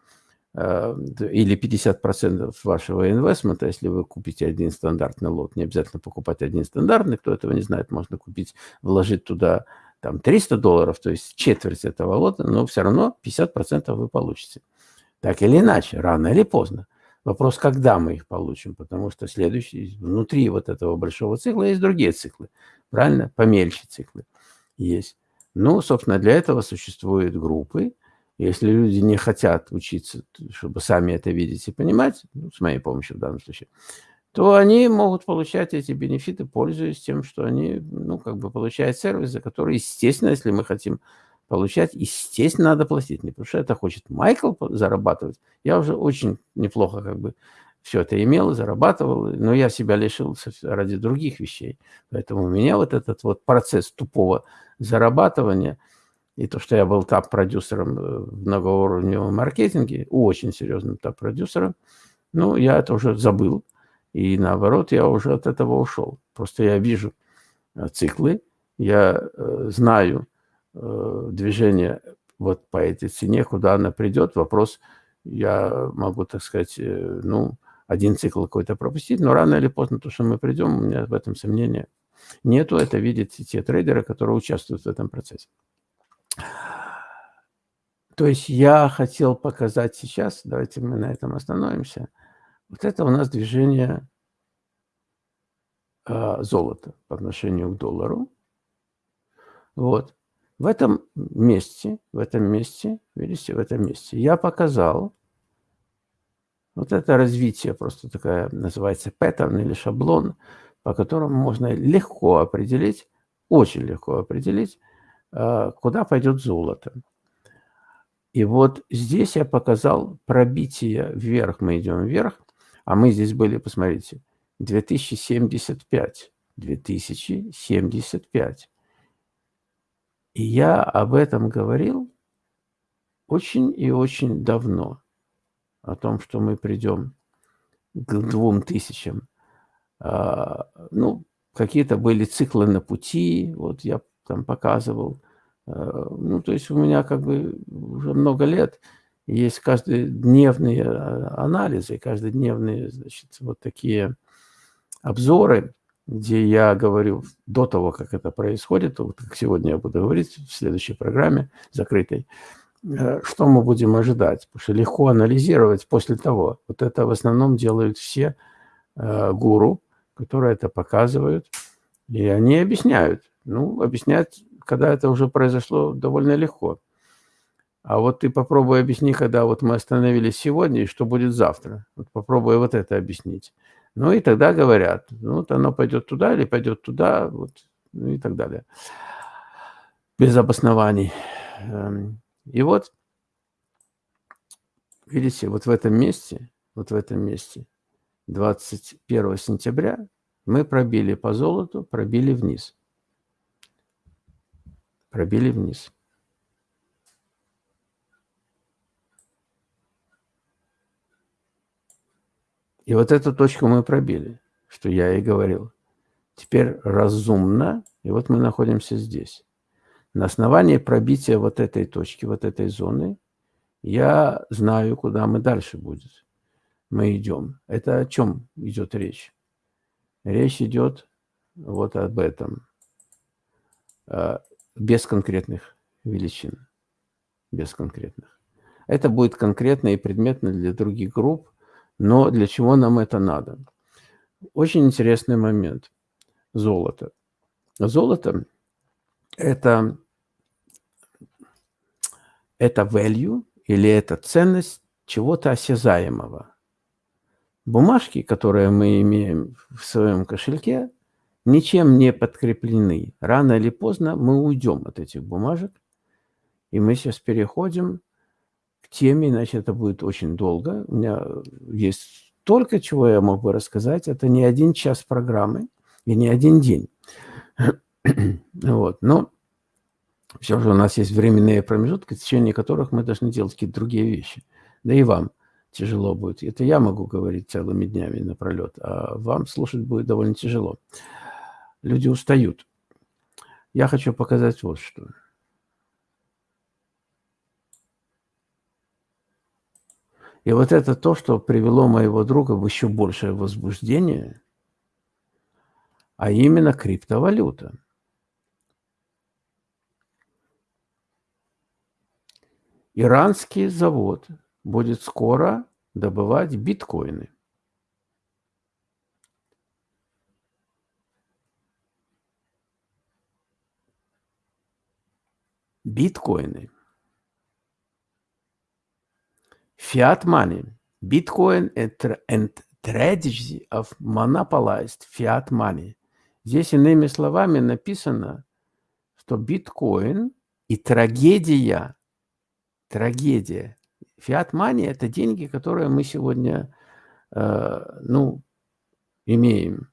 э, или 50% вашего инвестмента, если вы купите один стандартный лот. Не обязательно покупать один стандартный, кто этого не знает, можно купить, вложить туда там 300 долларов, то есть четверть этого лота, но все равно 50% вы получите. Так или иначе, рано или поздно. Вопрос, когда мы их получим, потому что следующий, внутри вот этого большого цикла есть другие циклы, правильно? Помельче циклы есть. Ну, собственно, для этого существуют группы. Если люди не хотят учиться, чтобы сами это видеть и понимать, ну, с моей помощью в данном случае, то они могут получать эти бенефиты, пользуясь тем, что они, ну, как бы получают сервис, за который, естественно, если мы хотим получать, естественно, надо платить. Не потому что это хочет Майкл зарабатывать. Я уже очень неплохо как бы все это имел, зарабатывал, но я себя лишил ради других вещей. Поэтому у меня вот этот вот процесс тупого зарабатывания и то, что я был топ-продюсером э, в многоуровневом маркетинге, очень серьезным топ-продюсером, ну, я это уже забыл. И наоборот, я уже от этого ушел. Просто я вижу э, циклы, я э, знаю, движение вот по этой цене, куда она придет, вопрос, я могу, так сказать, ну, один цикл какой-то пропустить, но рано или поздно то, что мы придем, у меня в этом сомнения нету. Это видят те трейдеры, которые участвуют в этом процессе. То есть я хотел показать сейчас, давайте мы на этом остановимся. Вот это у нас движение э, золота по отношению к доллару. Вот. В этом месте, в этом месте, видите, в этом месте я показал вот это развитие, просто такая называется паттерн или шаблон, по которому можно легко определить, очень легко определить, э, куда пойдет золото. И вот здесь я показал пробитие вверх, мы идем вверх, а мы здесь были, посмотрите, 2075. 2075. И я об этом говорил очень и очень давно о том, что мы придем к двум тысячам. А, ну, какие-то были циклы на пути, вот я там показывал. А, ну, то есть у меня как бы уже много лет есть каждодневные а, анализы, каждодневные, значит, вот такие обзоры, где я говорю до того, как это происходит, вот как сегодня я буду говорить в следующей программе закрытой, что мы будем ожидать? Потому что легко анализировать после того. Вот это в основном делают все э, гуру, которые это показывают. И они объясняют. Ну, объяснять, когда это уже произошло, довольно легко. А вот ты попробуй объясни, когда вот мы остановились сегодня, и что будет завтра. Вот попробуй вот это объяснить. Ну и тогда говорят, ну вот оно пойдет туда или пойдет туда, вот, ну и так далее. Без обоснований. И вот, видите, вот в этом месте, вот в этом месте, 21 сентября, мы пробили по золоту, пробили вниз. Пробили вниз. И вот эту точку мы пробили, что я и говорил. Теперь разумно, и вот мы находимся здесь. На основании пробития вот этой точки, вот этой зоны, я знаю, куда мы дальше будет. Мы идем. Это о чем идет речь? Речь идет вот об этом. А, без конкретных величин. Без конкретных. Это будет конкретно и предметно для других групп, но для чего нам это надо? Очень интересный момент. Золото. Золото – это это value или это ценность чего-то осязаемого. Бумажки, которые мы имеем в своем кошельке, ничем не подкреплены. Рано или поздно мы уйдем от этих бумажек, и мы сейчас переходим к теме, иначе это будет очень долго. У меня есть только чего я мог бы рассказать. Это не один час программы и не один день. (clears throat) вот. Но все же у нас есть временные промежутки, в течение которых мы должны делать какие-то другие вещи. Да и вам тяжело будет. Это я могу говорить целыми днями напролет, а вам слушать будет довольно тяжело. Люди устают. Я хочу показать вот что. И вот это то, что привело моего друга в еще большее возбуждение, а именно криптовалюта. Иранский завод будет скоро добывать биткоины. Биткоины. Fiat money. Bitcoin and strategy of monopolized fiat money. Здесь иными словами написано, что биткоин и трагедия трагедия. Фиат-мания – это деньги, которые мы сегодня, э, ну, имеем.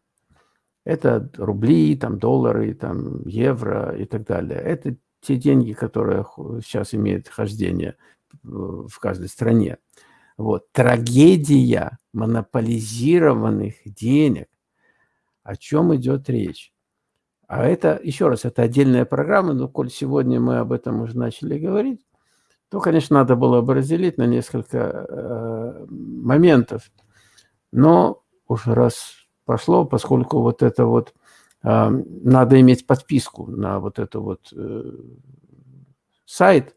Это рубли, там, доллары, там, евро и так далее. Это те деньги, которые сейчас имеют хождение в каждой стране. Вот. Трагедия монополизированных денег. О чем идет речь? А это, еще раз, это отдельная программа, но коль сегодня мы об этом уже начали говорить, то, конечно, надо было бы разделить на несколько э, моментов. Но уже раз пошло, поскольку вот это вот э, надо иметь подписку на вот это вот э, сайт,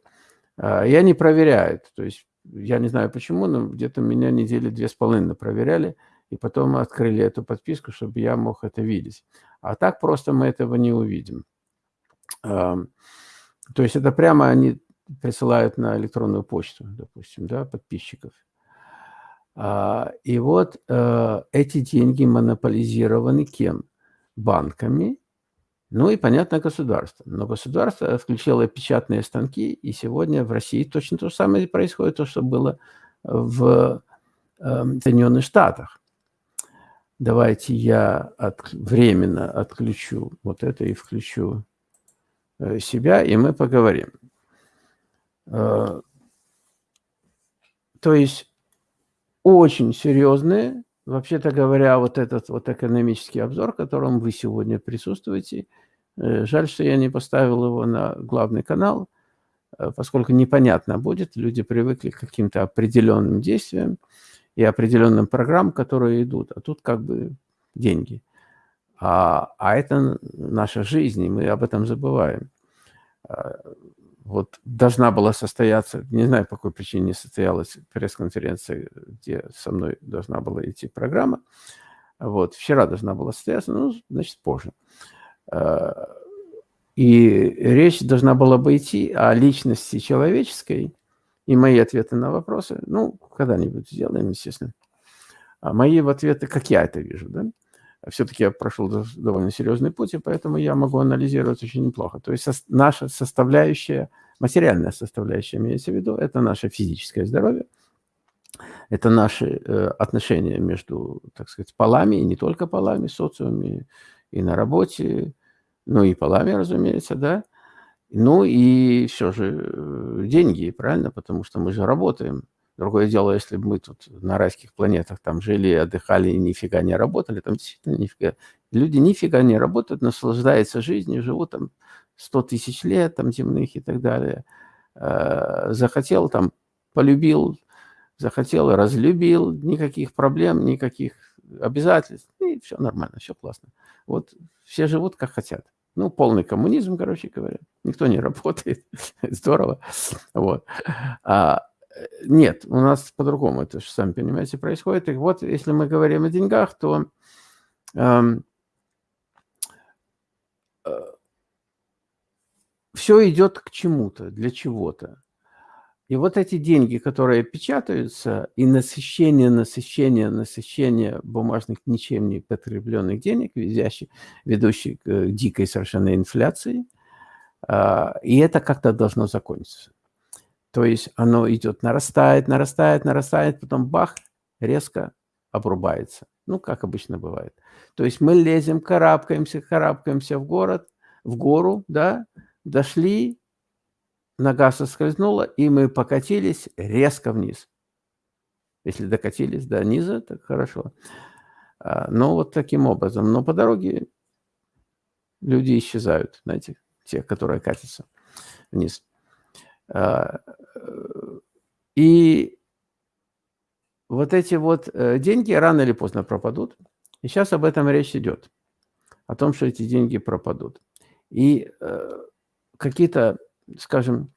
э, я не проверяю. То есть я не знаю почему, но где-то меня недели две с половиной проверяли. и потом открыли эту подписку, чтобы я мог это видеть. А так просто мы этого не увидим. То есть это прямо они присылают на электронную почту, допустим, да, подписчиков. А, и вот э, эти деньги монополизированы кем? Банками, ну и, понятно, государством. Но государство включило печатные станки, и сегодня в России точно то же самое происходит, то, что было в эм, Соединенных Штатах. Давайте я от, временно отключу вот это и включу э, себя, и мы поговорим. Э, то есть очень серьезные, вообще-то говоря, вот этот вот экономический обзор, в котором вы сегодня присутствуете, э, жаль, что я не поставил его на главный канал, поскольку непонятно будет, люди привыкли к каким-то определенным действиям, и определенным программам, которые идут. А тут как бы деньги. А, а это наша жизнь, и мы об этом забываем. Вот должна была состояться, не знаю, по какой причине не состоялась пресс-конференция, где со мной должна была идти программа. Вот, вчера должна была состояться, ну, значит, позже. А, и речь должна была бы идти о личности человеческой, и мои ответы на вопросы, ну, когда-нибудь сделаем, естественно. А мои ответы, как я это вижу, да? Все-таки я прошел довольно серьезный путь, и поэтому я могу анализировать очень неплохо. То есть наша составляющая, материальная составляющая, имеется в виду, это наше физическое здоровье, это наши э, отношения между, так сказать, полами, и не только полами, социумами, и на работе, ну и полами, разумеется, да, ну и все же э, деньги, правильно? Потому что мы же работаем. Другое дело, если бы мы тут на райских планетах там жили, отдыхали и нифига не работали, там действительно нифига. Люди нифига не работают, наслаждаются жизнью, живут там 100 тысяч лет, там земных и так далее. Э, захотел там, полюбил, захотел, разлюбил, никаких проблем, никаких обязательств, и все нормально, все классно. Вот все живут как хотят. Ну, полный коммунизм, короче говоря. Никто не работает. (laughs) Здорово. Вот. А, нет, у нас по-другому это же, сами понимаете, происходит. И вот, если мы говорим о деньгах, то эм, э, все идет к чему-то, для чего-то. И вот эти деньги, которые печатаются, и насыщение, насыщение, насыщение бумажных ничем не потребленных денег, ведущих, ведущих к дикой совершенно инфляции, а, и это как-то должно закончиться. То есть оно идет, нарастает, нарастает, нарастает, потом бах, резко обрубается. Ну, как обычно бывает. То есть мы лезем, карабкаемся, карабкаемся в город, в гору, да, дошли, нога соскользнула, и мы покатились резко вниз. Если докатились до низа, так хорошо. А, но вот таким образом. Но по дороге люди исчезают, знаете, те, которые катятся вниз. А, и вот эти вот э, деньги рано или поздно пропадут. И сейчас об этом речь идет. О том, что эти деньги пропадут. И э, какие-то скажем,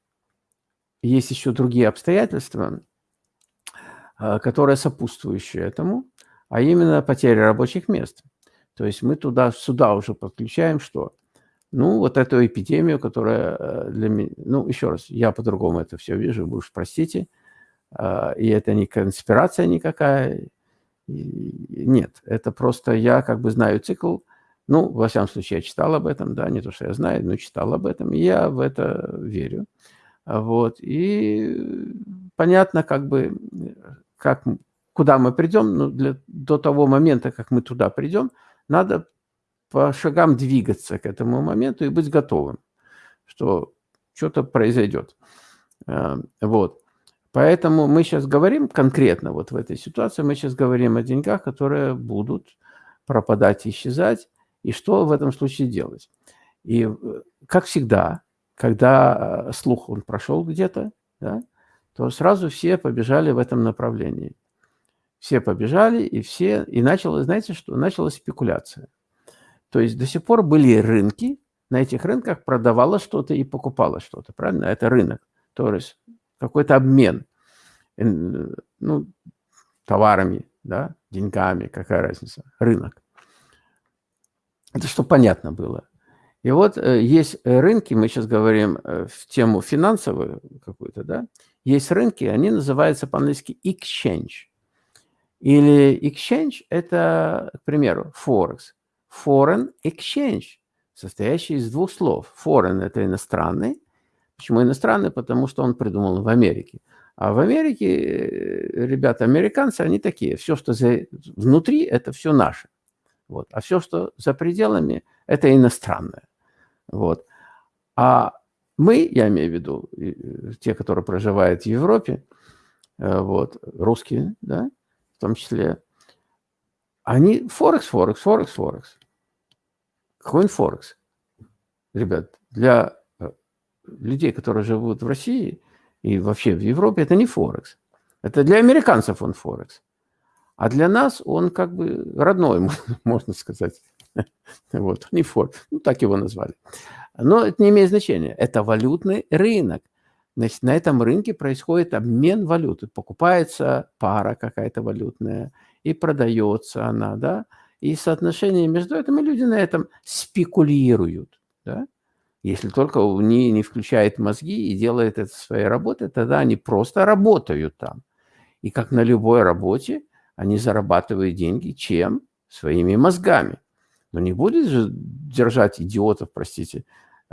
есть еще другие обстоятельства, которые сопутствующие этому, а именно потеря рабочих мест. То есть мы туда, сюда уже подключаем что? Ну, вот эту эпидемию, которая э, для меня... Ну, еще раз, я по-другому это все вижу, вы уж простите. А, и это не конспирация никакая. Нет, это просто я как бы знаю цикл, ну, во всяком случае, я читал об этом, да, не то, что я знаю, но читал об этом, и я в это верю. Вот, и понятно, как бы, как, куда мы придем, но для, до того момента, как мы туда придем, надо по шагам двигаться к этому моменту и быть готовым, что что-то произойдет. Э, вот. Поэтому мы сейчас говорим конкретно вот в этой ситуации, мы сейчас говорим о деньгах, которые будут пропадать, исчезать, и что в этом случае делать? И, э, как всегда, когда э, слух он прошел где-то, да, то сразу все побежали в этом направлении. Все побежали, и все... И началось, знаете что? Началась спекуляция. То есть до сих пор были рынки, на этих рынках продавалось что-то и покупалось что-то, правильно? Это рынок, то есть какой-то обмен ну, товарами, да, деньгами, какая разница, рынок. Это что понятно было. И вот э, есть рынки, мы сейчас говорим э, в тему финансовую какую-то, да, есть рынки, они называются по-английски exchange. Или exchange – это, к примеру, forex. Foreign exchange, состоящий из двух слов. Foreign – это иностранный. Почему иностранный? Потому что он придумал в Америке. А в Америке э, ребята, американцы, они такие. Все, что за, внутри, это все наше. Вот. А все, что за пределами, это иностранное. Вот. А мы, я имею в виду, те, которые проживают в Европе, э, вот, русские, да, в том числе, они Форекс, Форекс, Форекс, Форекс. Форекс? Ребят, для э, людей, которые живут в России и вообще в Европе, это не Форекс. Это для американцев он Форекс. А для нас он как бы родной, (laughs) можно сказать. Вот, не Форекс. Ну, так его назвали. Но это не имеет значения. Это валютный рынок. Значит, на этом рынке происходит обмен валюты. Покупается пара какая-то валютная и продается она, да. И соотношение между этими люди на этом спекулируют, да. Если только не, не включает мозги и делает это своей работой, тогда они просто работают там. И как на любой работе, они зарабатывают деньги чем? Своими мозгами. Но не будет же держать идиотов, простите,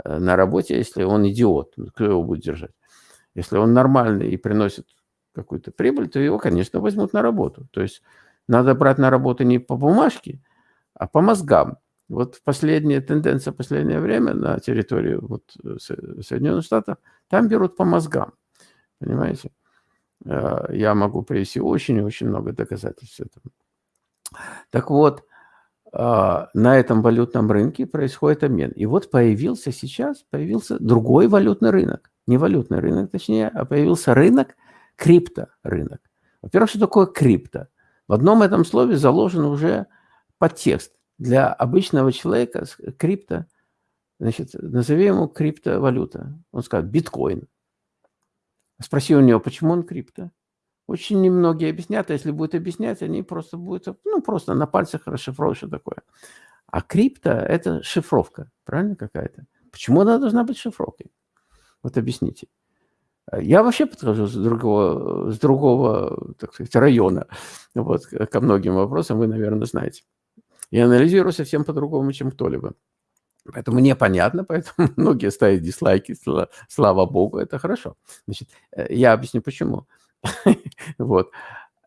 Э, на работе, если он идиот. Ну, кто его будет держать? Если он нормальный и приносит какую-то прибыль, то его, конечно, возьмут на работу. То есть надо брать на работу не по бумажке, а по мозгам. Вот последняя тенденция, последнее время на территории вот э, Соединенных Штатов, там берут по мозгам. Понимаете? Э, я могу привести очень-очень много доказательств этого. Так вот, а, на этом валютном рынке происходит обмен. И вот появился сейчас, появился другой валютный рынок. Не валютный рынок, точнее, а появился рынок, крипторынок. Во-первых, что такое крипто? В одном этом слове заложен уже подтекст. Для обычного человека крипто, значит, назови ему криптовалюта. Он скажет биткоин. Спроси у него, почему он крипто? Очень немногие объяснят, а если будут объяснять, они просто будут, ну, просто на пальцах расшифровывать, что такое. А крипто – это шифровка, правильно какая-то? Почему она должна быть шифровкой? Вот объясните. Я вообще подхожу с другого, с другого так сказать, района вот, ко многим вопросам, вы, наверное, знаете. Я анализирую совсем по-другому, чем кто-либо. Поэтому непонятно, поэтому (laughs) многие ставят дизлайки, слава богу, это хорошо. Значит, э, я объясню почему. (laughs) Вот.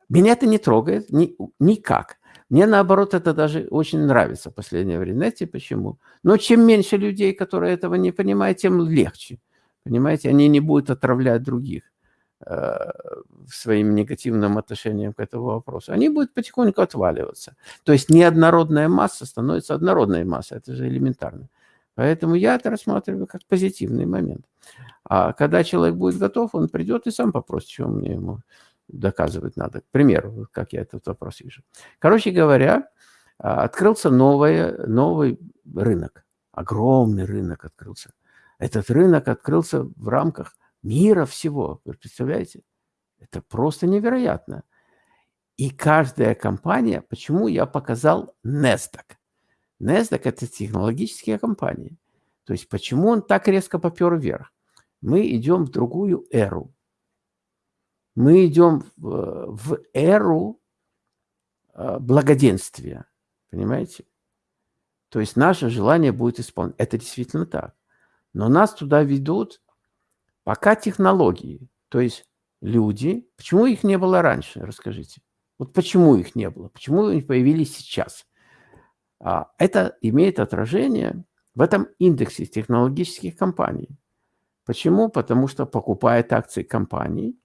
Меня это не трогает ни, никак. Мне, наоборот, это даже очень нравится в последнее время. Знаете почему? Но чем меньше людей, которые этого не понимают, тем легче. Понимаете, они не будут отравлять других э, своим негативным отношением к этому вопросу. Они будут потихоньку отваливаться. То есть неоднородная масса становится однородной массой. Это же элементарно. Поэтому я это рассматриваю как позитивный момент. А когда человек будет готов, он придет и сам попросит, чего мне ему доказывать надо. К примеру, как я этот вопрос вижу. Короче говоря, а, открылся новый, новый рынок. Огромный рынок открылся. Этот рынок открылся в рамках мира всего. Вы представляете? Это просто невероятно. И каждая компания, почему я показал NASDAQ? NASDAQ – это технологические компании. То есть почему он так резко попер вверх? Мы идем в другую эру. Мы идем в, в эру э, благоденствия. Понимаете? То есть наше желание будет исполнено. Это действительно так. Но нас туда ведут пока технологии. То есть люди. Почему их не было раньше? Расскажите. Вот почему их не было? Почему они появились сейчас? А, это имеет отражение в этом индексе технологических компаний. Почему? Потому что покупает акции компаний,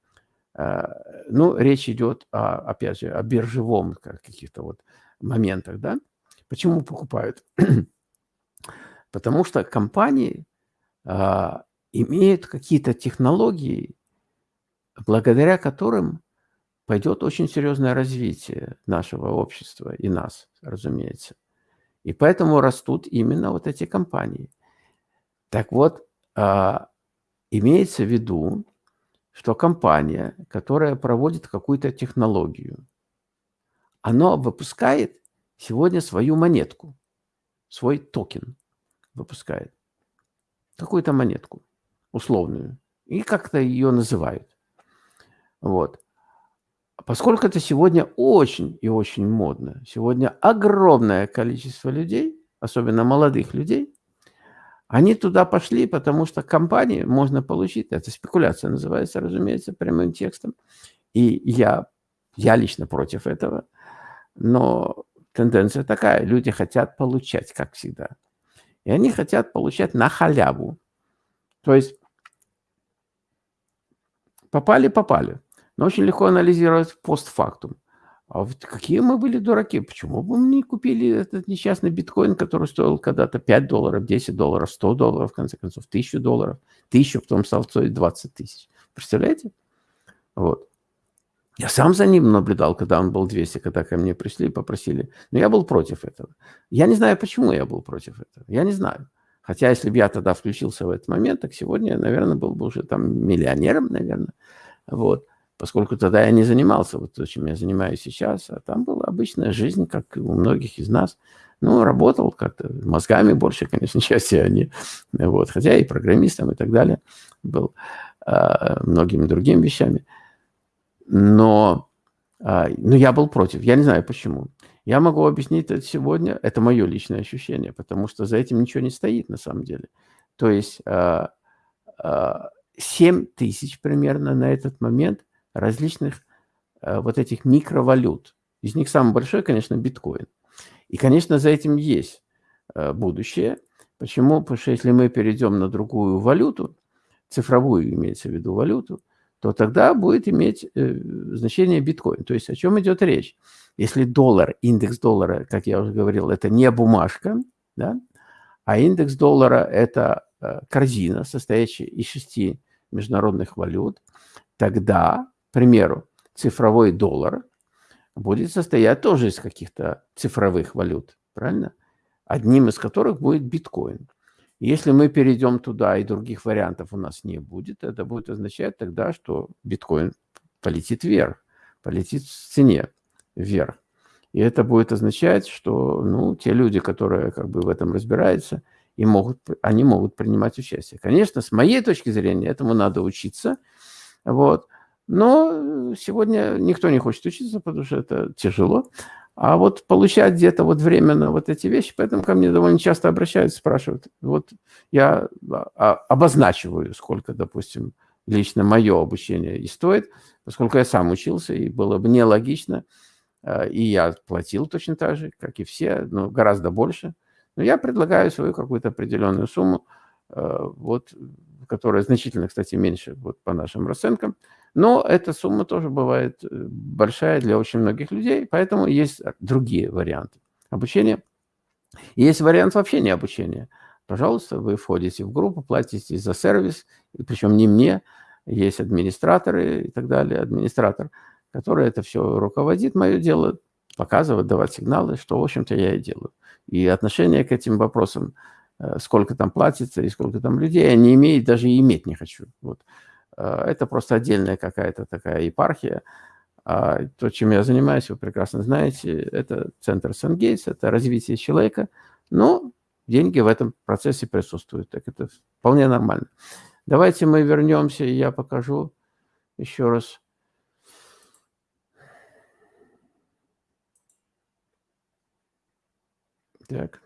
э, ну, речь идет, о, опять же, о биржевом каких-то вот моментах, да? Почему покупают? (clears throat) Потому что компании а, имеют какие-то технологии, благодаря которым пойдет очень серьезное развитие нашего общества и нас, разумеется. И поэтому растут именно вот эти компании. Так вот, а, Имеется в виду, что компания, которая проводит какую-то технологию, оно выпускает сегодня свою монетку, свой токен выпускает. Какую-то монетку условную. И как-то ее называют. Вот. Поскольку это сегодня очень и очень модно, сегодня огромное количество людей, особенно молодых людей, они туда пошли, потому что компании можно получить, это спекуляция называется, разумеется, прямым текстом. И я, я лично против этого, но тенденция такая, люди хотят получать, как всегда. И они хотят получать на халяву. То есть попали, попали. Но очень легко анализировать постфактум. А вот какие мы были дураки? Почему бы мы не купили этот несчастный биткоин, который стоил когда-то 5 долларов, 10 долларов, 100 долларов, в конце концов, 1000 долларов, 1000, потом стал стоить 20 тысяч. Представляете? Вот. Я сам за ним наблюдал, когда он был 200, когда ко мне пришли и попросили. Но я был против этого. Я не знаю, почему я был против этого. Я не знаю. Хотя, если бы я тогда включился в этот момент, так сегодня я, наверное, был бы уже там миллионером, наверное. Вот поскольку тогда я не занимался вот то, чем я занимаюсь сейчас, а там была обычная жизнь, как у многих из нас. Ну, работал как-то мозгами больше, конечно, (laughs) части они, вот, хотя и программистом и так далее был, а, многими другими вещами. Но, а, но я был против, я не знаю почему. Я могу объяснить это сегодня, это мое личное ощущение, потому что за этим ничего не стоит на самом деле. То есть а, а, 7 тысяч примерно на этот момент – различных вот этих микровалют. Из них самый большой, конечно, биткоин. И, конечно, за этим есть будущее. Почему? Потому что если мы перейдем на другую валюту, цифровую имеется в виду валюту, то тогда будет иметь э, значение биткоин. То есть о чем идет речь? Если доллар, индекс доллара, как я уже говорил, это не бумажка, да, а индекс доллара – это э, корзина, состоящая из шести международных валют, тогда примеру, цифровой доллар будет состоять тоже из каких-то цифровых валют, правильно? Одним из которых будет биткоин. Если мы перейдем туда и других вариантов у нас не будет, это будет означать тогда, что биткоин полетит вверх, полетит в цене вверх. И это будет означать, что ну, те люди, которые как бы в этом разбираются, и могут, они могут принимать участие. Конечно, с моей точки зрения, этому надо учиться. Вот. Но сегодня никто не хочет учиться, потому что это тяжело. А вот получать где-то вот временно вот эти вещи, поэтому ко мне довольно часто обращаются, спрашивают. Вот я а, обозначиваю, сколько, допустим, лично мое обучение и стоит, поскольку я сам учился, и было бы нелогично, а, и я платил точно так же, как и все, но гораздо больше. Но я предлагаю свою какую-то определенную сумму, а, вот, которая значительно, кстати, меньше вот, по нашим расценкам, но эта сумма тоже бывает э, большая для очень многих людей, поэтому есть другие варианты обучения. Есть вариант вообще не обучения. Пожалуйста, вы входите в группу, платите за сервис, и причем не мне, есть администраторы и так далее, администратор, который это все руководит, мое дело показывать, давать сигналы, что, в общем-то, я и делаю. И отношение к этим вопросам, э, сколько там платится и сколько там людей, я не имею, даже иметь не хочу. Вот. Э, это просто отдельная какая-то такая епархия. А то, чем я занимаюсь, вы прекрасно знаете, это центр Сангейтс, это развитие человека, но деньги в этом процессе присутствуют, так это вполне нормально. Давайте мы вернемся, и я покажу еще раз. Так.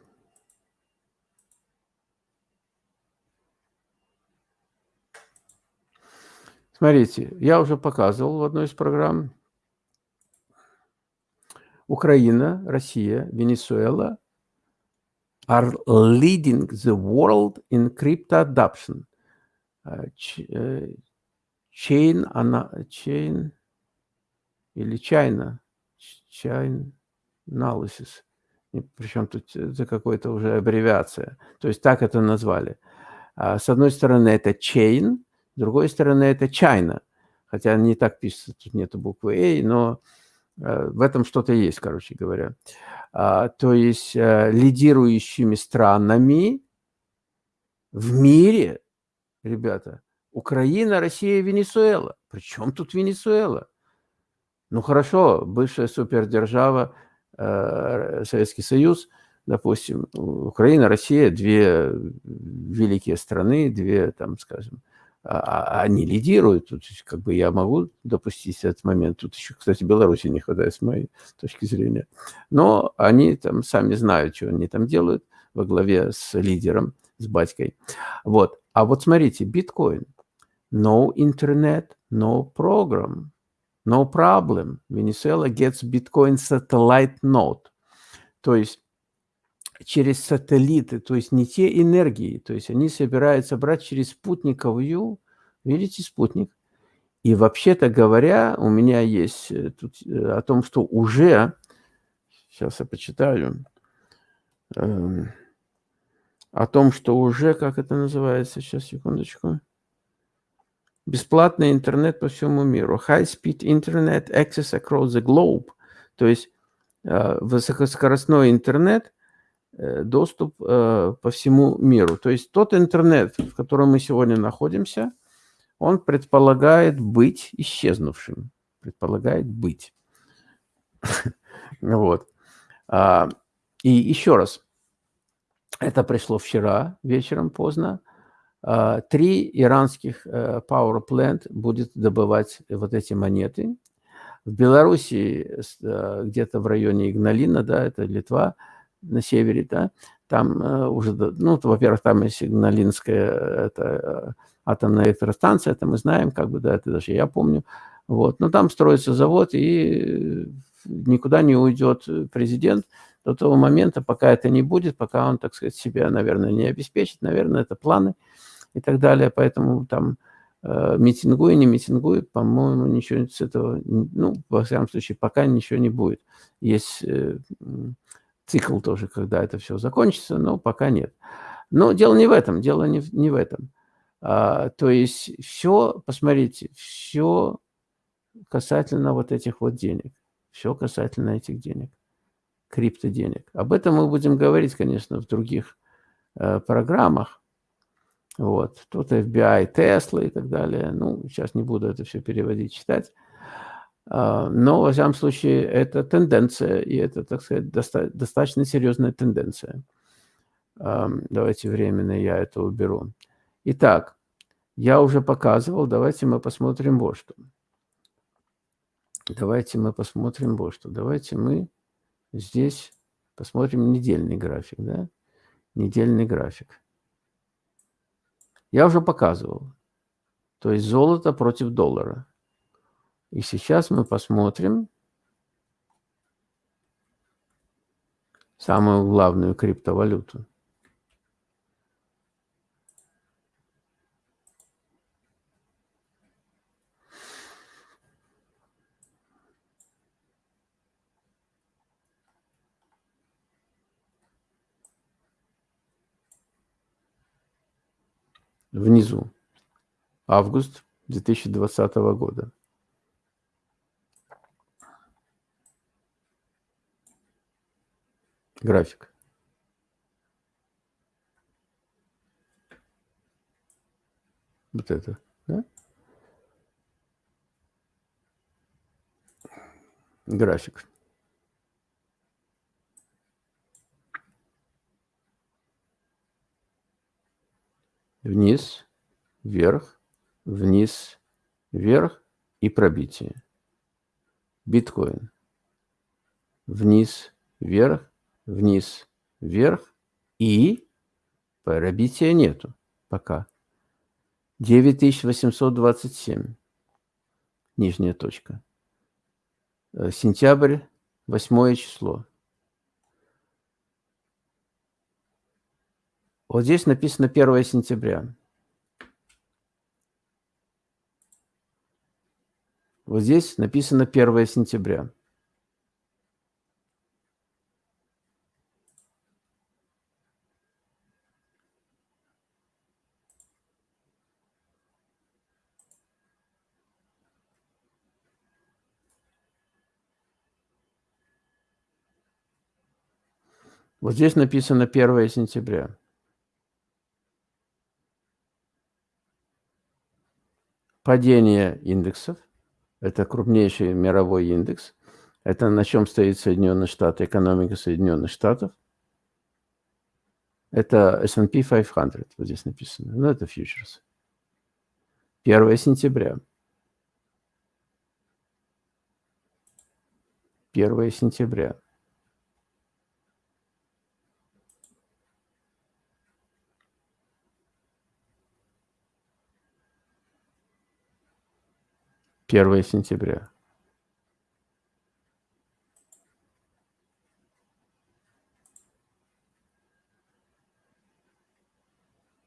Смотрите, я уже показывал в одной из программ. Украина, Россия, Венесуэла are leading the world in crypto adoption. Э, э, chain, она, chain или China, chain analysis. Причем тут это какая-то уже аббревиация. То есть так это назвали. А с одной стороны, это chain, с другой стороны, это China. Хотя не так пишется, тут нету буквы A, но э, в этом что-то есть, короче говоря. А, то есть э, лидирующими странами в мире, ребята, Украина, Россия, Венесуэла. Причем тут Венесуэла? Ну хорошо, бывшая супердержава, э, Советский Союз, допустим, Украина, Россия, две великие страны, две, там, скажем, они лидируют. Тут как бы я могу допустить этот момент. Тут еще, кстати, Беларуси не хватает, с моей точки зрения. Но они там сами знают, что они там делают во главе с лидером, с батькой. Вот. А вот смотрите, биткоин. No internet, no program. No problem. Venezuela gets Bitcoin satellite node. То есть через сателлиты, то есть не те энергии, то есть они собираются брать через спутниковую, видите, спутник. И вообще-то говоря, у меня есть э, тут э, о том, что уже, сейчас я почитаю, э, о том, что уже, как это называется, сейчас, секундочку, бесплатный интернет по всему миру, high-speed internet access across the globe, то есть э, высокоскоростной интернет – доступ э, по всему миру. То есть тот интернет, в котором мы сегодня находимся, он предполагает быть исчезнувшим. Предполагает быть. (laughs) Вот. А, и еще раз. Это пришло вчера вечером поздно. А, три иранских э, power plant будет добывать вот эти монеты. В Беларуси, где-то в районе Игналина, да, это Литва, на севере, да, там э, уже, ну, во-первых, там есть Сигналинская это, э, атомная электростанция, это мы знаем, как бы, да, это даже я помню, вот, но там строится завод, и никуда не уйдет президент до того момента, пока это не будет, пока он, так сказать, себя, наверное, не обеспечит, наверное, это планы и так далее, поэтому там э, митингуй, не митингуй, по-моему, ничего с этого, ну, во всяком случае, пока ничего не будет. Есть э, цикл тоже, когда это все закончится, но пока нет. Но дело не в этом, дело не, в, не в этом. А, то есть все, посмотрите, все касательно вот этих вот денег, все касательно этих денег, криптоденег. Об этом мы будем говорить, конечно, в других э, программах. Вот, тут FBI, Tesla и так далее. Ну, сейчас не буду это все переводить, читать. А, но, во всяком случае, это тенденция, и это, так сказать, доста достаточно серьезная тенденция. Давайте временно я это уберу. Итак, я уже показывал, давайте мы посмотрим вот что. Давайте мы посмотрим вот что. Давайте мы здесь посмотрим недельный график, да? Недельный график. Я уже показывал. То есть золото против доллара. И сейчас мы посмотрим самую главную криптовалюту. Внизу. Август 2020 года. График. Вот это, да? График. Вниз, вверх, вниз, вверх и пробитие. Биткоин. Вниз, вверх, вниз, вверх и пробития нету пока. 9827. Нижняя точка. Э, сентябрь, восьмое число. Вот здесь написано 1 сентября. Вот здесь написано 1 сентября. Вот здесь написано 1 сентября. Падение индексов Это крупнейший мировой индекс. Это на чем стоит Соединенные Штаты, экономика Соединенных Штатов. Это S&P 500, вот здесь написано. Ну, это фьючерс. 1 сентября. 1 сентября. Первое сентября.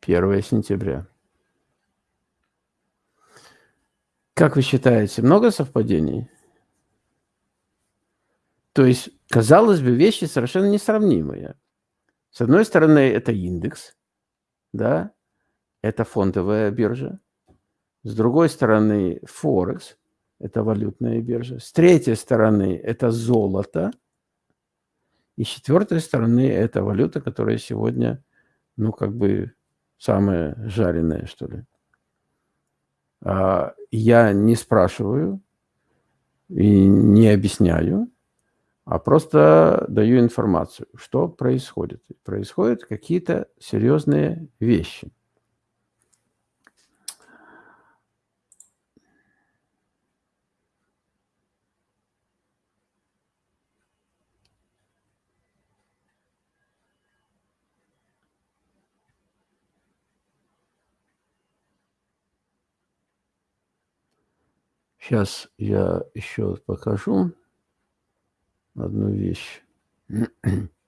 Первое сентября. Как вы считаете, много совпадений? То есть, казалось бы, вещи совершенно несравнимые. С одной стороны, это индекс, да, это фондовая биржа. С другой стороны, Форекс, это валютная биржа. С третьей стороны, это золото. И с четвертой стороны, это валюта, которая сегодня, ну, как бы, самая жареная, что ли. А, я не спрашиваю и не объясняю, а просто даю информацию, что происходит. Происходят какие-то серьезные вещи. Сейчас я еще покажу одну вещь. (clears throat)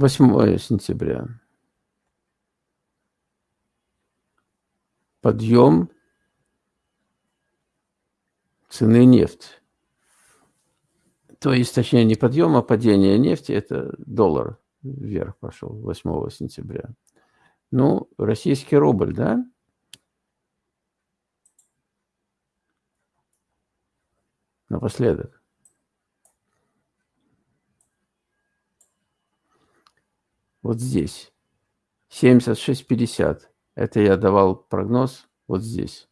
Восьмое сентября. Подъем цены нефти. То есть, точнее, не подъем, а падение нефти – это доллар вверх пошел 8 сентября. Ну, российский рубль, да? Напоследок. Вот здесь. 76,50. Это я давал прогноз вот здесь.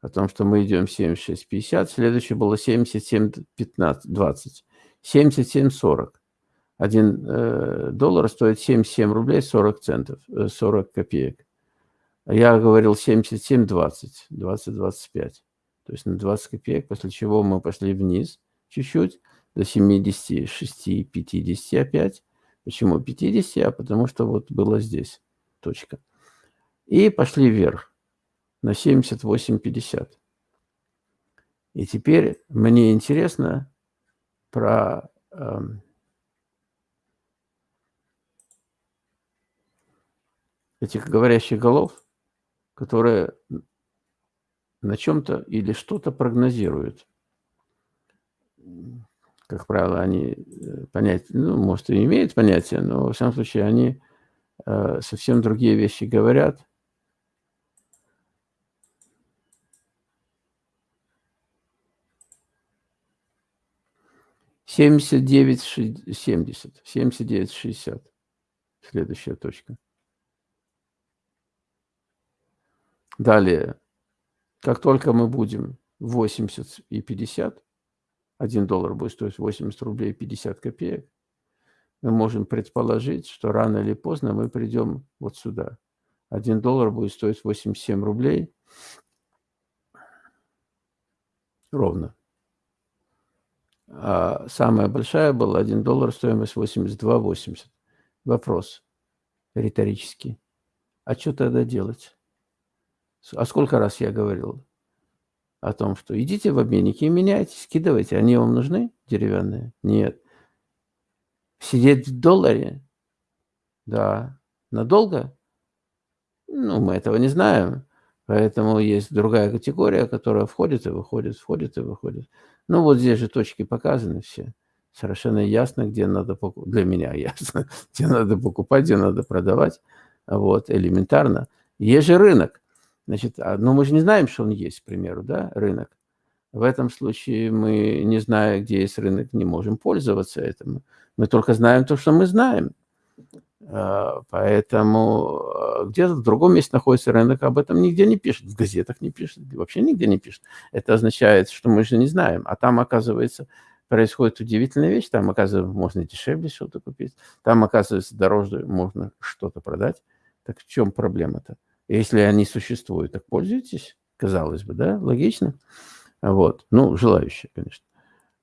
О том, что мы идем 76,50. Следующее было 77,20. 77,40. Один э, доллар стоит 77 рублей 40 центов, э, 40 копеек. Я говорил 77,20, 20-25. То есть на 20 копеек, после чего мы пошли вниз чуть-чуть, до 76,50 опять. Почему 50? А потому что вот было здесь точка. И пошли вверх на 78,50. И теперь мне интересно про э, этих говорящих голов, которые на чем-то или что-то прогнозируют как правило, они э, понятия, ну, может, и имеют понятие, но, во всяком случае, они э, совсем другие вещи говорят. Семьдесят девять семьдесят, семьдесят девять шестьдесят. Следующая точка. Далее, как только мы будем 80 и 50, 1 доллар будет стоить 80 рублей 50 копеек, мы можем предположить, что рано или поздно мы придем вот сюда. 1 доллар будет стоить 87 рублей ровно. А самая большая была 1 доллар, стоимость 82,80. Вопрос риторический. А что тогда делать? А сколько раз я говорил? О том, что идите в обменники и меняйте, скидывайте. Они вам нужны, деревянные? Нет. Сидеть в долларе? Да. Надолго? Ну, мы этого не знаем. Поэтому есть другая категория, которая входит и выходит, входит и выходит. Ну, вот здесь же точки показаны все. Совершенно ясно, где надо покупать. Для меня ясно, (laughs) где надо покупать, где надо продавать. Вот, элементарно. Есть же рынок. Значит, а, но ну, мы же не знаем, что он есть, к примеру, да, рынок. В этом случае мы, не зная, где есть рынок, не можем пользоваться этим. Мы только знаем то, что мы знаем. А, поэтому а, где-то в другом месте находится рынок, об этом нигде не пишет, в газетах не пишет, вообще нигде не пишет. Это означает, что мы же не знаем. А там, оказывается, происходит удивительная вещь. Там, оказывается, можно дешевле что-то купить. Там, оказывается, дороже можно что-то продать. Так в чем проблема-то? Если они существуют, так пользуйтесь, казалось бы, да, логично. Вот, ну, желающие, конечно.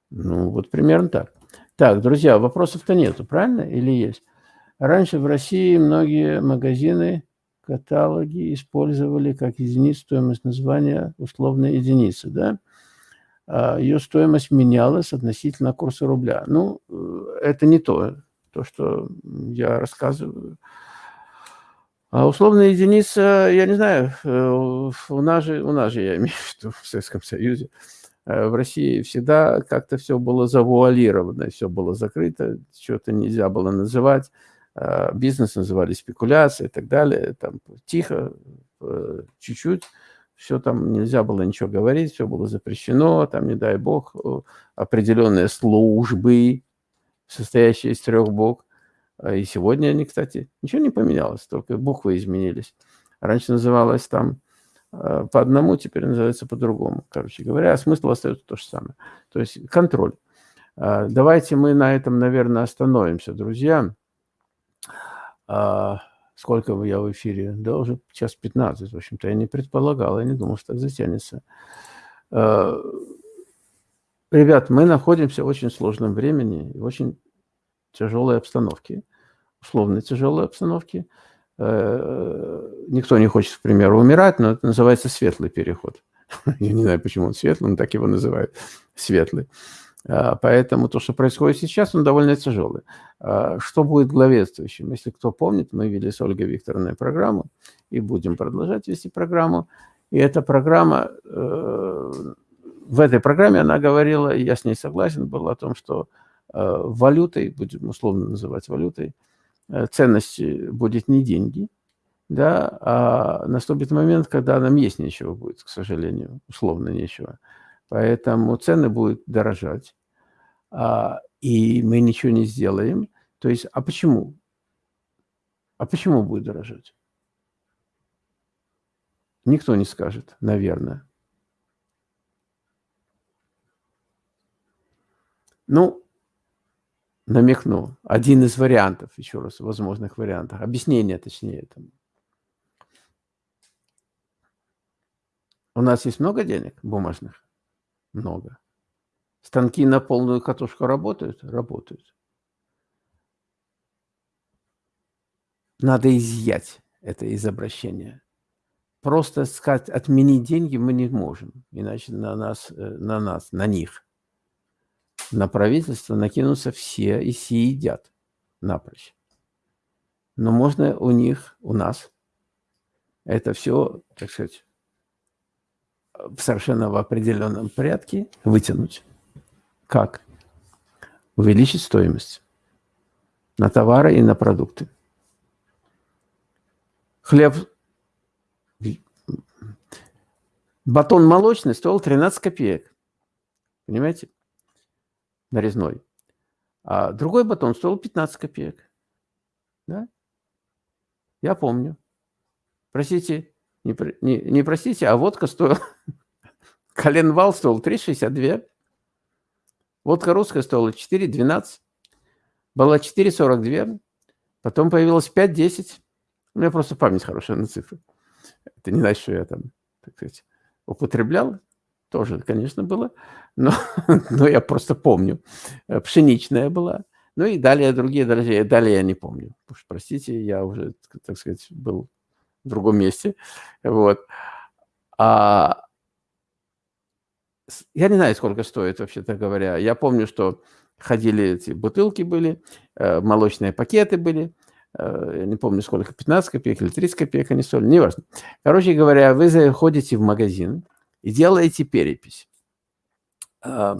Ну, вот примерно так. Так, друзья, вопросов-то нету, правильно, или есть? Раньше в России многие магазины каталоги использовали как единицу стоимость названия условная единица, да? А ее стоимость менялась относительно курса рубля. Ну, э, это не то, то, что я рассказываю. А условная единица, я не знаю, э, у нас же, у нас же я имею в виду в Советском Союзе, э, в России всегда как-то все было завуалировано, все было закрыто, что-то нельзя было называть. А, бизнес называли спекуляция и так далее. Там тихо, э, чуть-чуть, все там нельзя было ничего говорить, все было запрещено, там, не дай бог, определенные службы, состоящие из трех а и сегодня они, кстати, ничего не поменялось, только буквы изменились. Раньше называлось там а, по одному, теперь называется по-другому. Короче говоря, а смысл остается то же самое. То есть контроль. А, давайте мы на этом, наверное, остановимся, друзья. Сколько я в эфире? Да, уже час 15. В общем-то, я не предполагал, я не думал, что так затянется. Ребят, мы находимся в очень сложном времени, в очень тяжелой обстановке, условно тяжелой обстановке. Э, никто не хочет, к примеру, умирать, но это называется светлый переход. (laughs) Я не знаю, почему он светлый, но так его называют, светлый. А, поэтому то, что происходит сейчас, он довольно тяжелый. А, что будет главенствующим? Если кто помнит, мы вели с Ольгой Викторовной программу и будем продолжать вести программу. И эта программа, э, в этой программе она говорила, я с ней согласен был, о том, что валютой, будем условно называть валютой, э, ценности будет не деньги, да, а наступит момент, когда нам есть нечего будет, к сожалению, условно нечего. Поэтому цены будут дорожать, а, и мы ничего не сделаем. То есть, а почему? А почему будет дорожать? Никто не скажет, наверное. Ну, намекну. Один из вариантов, еще раз, возможных вариантов. Объяснение, точнее, этому. У нас есть много денег бумажных? Много. Станки на полную катушку работают? Работают. Надо изъять это из обращения. Просто сказать, отменить деньги мы не можем, иначе на нас, э, на нас, на них на правительство накинутся все и все едят напрочь. Но можно у них, у нас, это все, так сказать, совершенно в определенном порядке вытянуть. Как? Увеличить стоимость на товары и на продукты. Хлеб, батон молочный стоил 13 копеек. Понимаете? Нарезной. А другой батон стоил 15 копеек. Да? Я помню. Простите, не, не, не простите, а водка стоила... (laughs) Коленвал стоил 3,62. Водка русская стоила 4,12. Была 4,42. Потом появилась 5,10. У меня просто память хорошая на цифры. Это не значит, что я там, так сказать, употреблял. Тоже, конечно, было но, (laughs) но я просто помню. Э, пшеничная была. Ну и далее другие дорогие. Далее я не помню. Уж простите, я уже, так сказать, был в другом месте. Вот. А, я не знаю, сколько стоит, вообще-то говоря. Я помню, что ходили эти бутылки были, э, молочные пакеты были. э, не помню сколько, 15 копеек или 30 копеек они стоили, неважно. Короче говоря, вы заходите в магазин и делаете перепись э,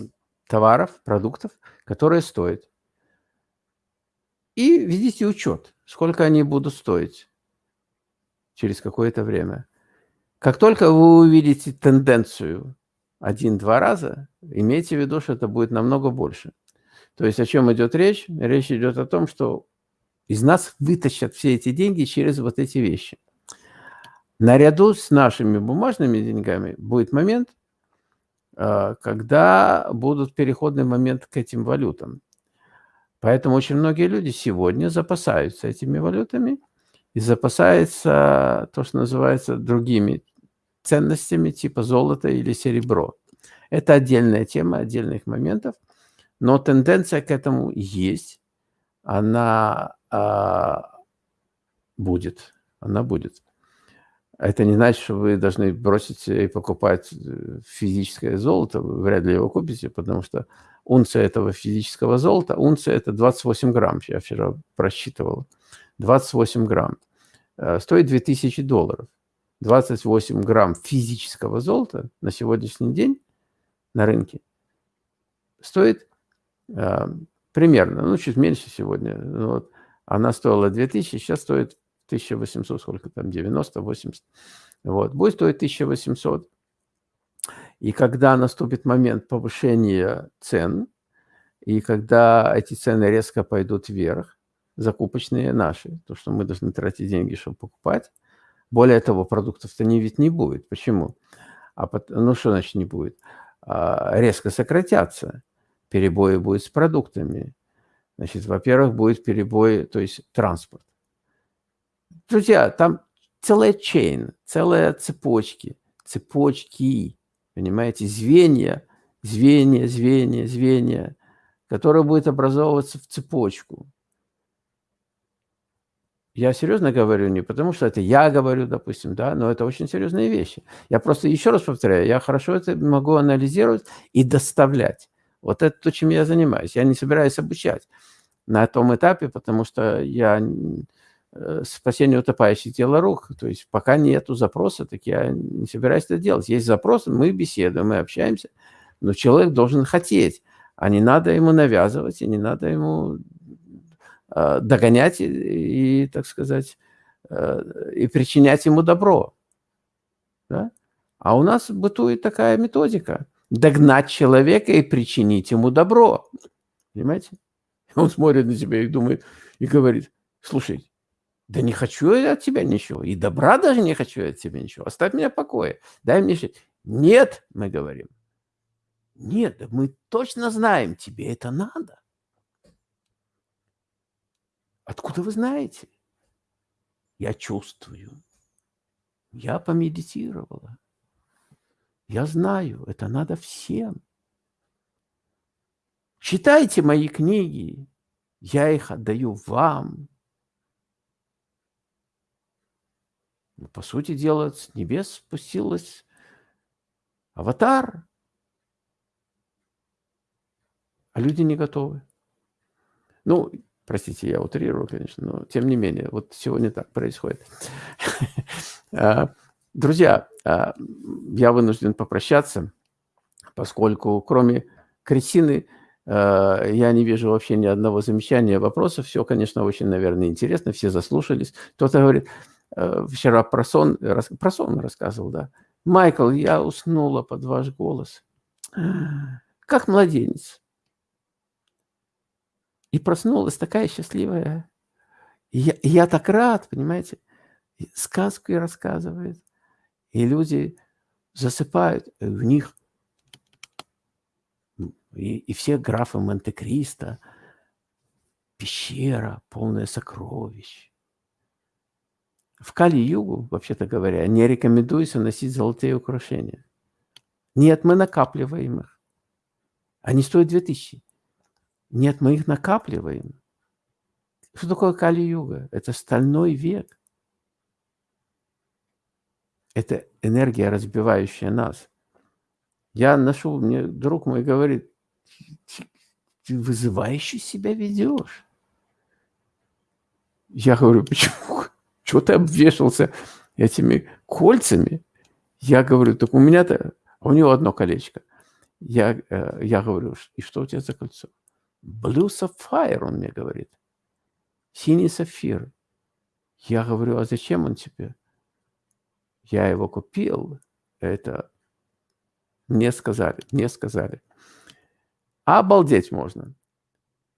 товаров, продуктов, которые стоят. И ведите учет, сколько они будут стоить через какое-то время. Как только вы увидите тенденцию один-два раза, имейте в виду, что это будет намного больше. То есть о чем идет речь? Речь идет о том, что из нас вытащат все эти деньги через вот эти вещи. Наряду с нашими бумажными деньгами будет момент, а, когда будут переходный момент к этим валютам. Поэтому очень многие люди сегодня запасаются этими валютами и запасаются то, что называется другими ценностями типа золота или серебро. Это отдельная тема, отдельных моментов, но тенденция к этому есть, она а, будет, она будет. Это не значит, что вы должны бросить и покупать э, физическое золото, вы вряд ли его купите, потому что унция этого физического золота, унция это 28 грамм, я вчера просчитывал, 28 грамм, э, стоит 2000 долларов. 28 грамм физического золота на сегодняшний день на рынке стоит э, примерно, ну, чуть меньше сегодня. Ну, вот, она стоила 2000, сейчас стоит 1800, сколько там, 90, 80. Вот, будет стоить 1800. И когда наступит момент повышения цен, и когда эти цены резко пойдут вверх, закупочные наши, то, что мы должны тратить деньги, чтобы покупать, более того, продуктов-то не ведь не будет. Почему? А, ну, что значит не будет? А, резко сократятся. Перебои будут с продуктами. Значит, во-первых, будет перебой, то есть транспорт. Друзья, там целая чейн, целая цепочки, цепочки, понимаете, звенья, звенья, звенья, звенья, которые будут образовываться в цепочку. Я серьезно говорю не потому, что это я говорю, допустим, да, но это очень серьезные вещи. Я просто еще раз повторяю, я хорошо это могу анализировать и доставлять. Вот это то, чем я занимаюсь. Я не собираюсь обучать на том этапе, потому что я спасение утопающих дело рук. То есть пока нету запроса, так я не собираюсь это делать. Есть запрос, мы беседуем, мы общаемся, но человек должен хотеть, а не надо ему навязывать, и не надо ему Э, догонять и, и, так сказать, э, и причинять ему добро. Да? А у нас бытует такая методика. Догнать человека и причинить ему добро. Понимаете? (laughs) Он смотрит на тебя и думает, и говорит, слушай, да не хочу я от тебя ничего, и добра даже не хочу я от тебя ничего, оставь меня в покое, дай мне жить. Нет, мы говорим, нет, мы точно знаем, тебе это надо. Откуда вы знаете? Я чувствую. Я помедитировала. Я знаю, это надо всем. Читайте мои книги. Я их отдаю вам. Ну, по сути дела, с небес спустилась аватар. А люди не готовы. Ну, Простите, я утрирую, конечно, но тем не менее, вот сегодня так происходит. (laughs) А, друзья, а, я вынужден попрощаться, поскольку кроме Кристины а, я не вижу вообще ни одного замечания, вопросов. Все, конечно, очень, наверное, интересно, все заслушались. Кто-то говорит, вчера про сон, про сон рассказывал, да. Майкл, я уснула под ваш голос. Как младенец. И проснулась такая счастливая. Я, я так рад, понимаете? Сказку и рассказывает. И люди засыпают, и в них и, и все графы Монте-Кристо, пещера, полная сокровищ. В Кали-Югу, вообще-то говоря, не рекомендуется носить золотые украшения. Нет, мы накапливаем их. Они стоят 2000. Нет, мы их накапливаем. Что такое Кали-юга? Это стальной век. Это энергия, разбивающая нас. Я ношу, мне друг мой говорит, ты вызывающе себя ведешь. Я говорю, почему? Чего ты обвешался этими кольцами? Я говорю, так у меня-то, у него одно колечко. Я, э, я говорю, и что у тебя за кольцо? Blue Sapphire, он мне говорит. Синий сапфир. Я говорю, а зачем он тебе? Я его купил. Это мне сказали, мне сказали. Обалдеть можно.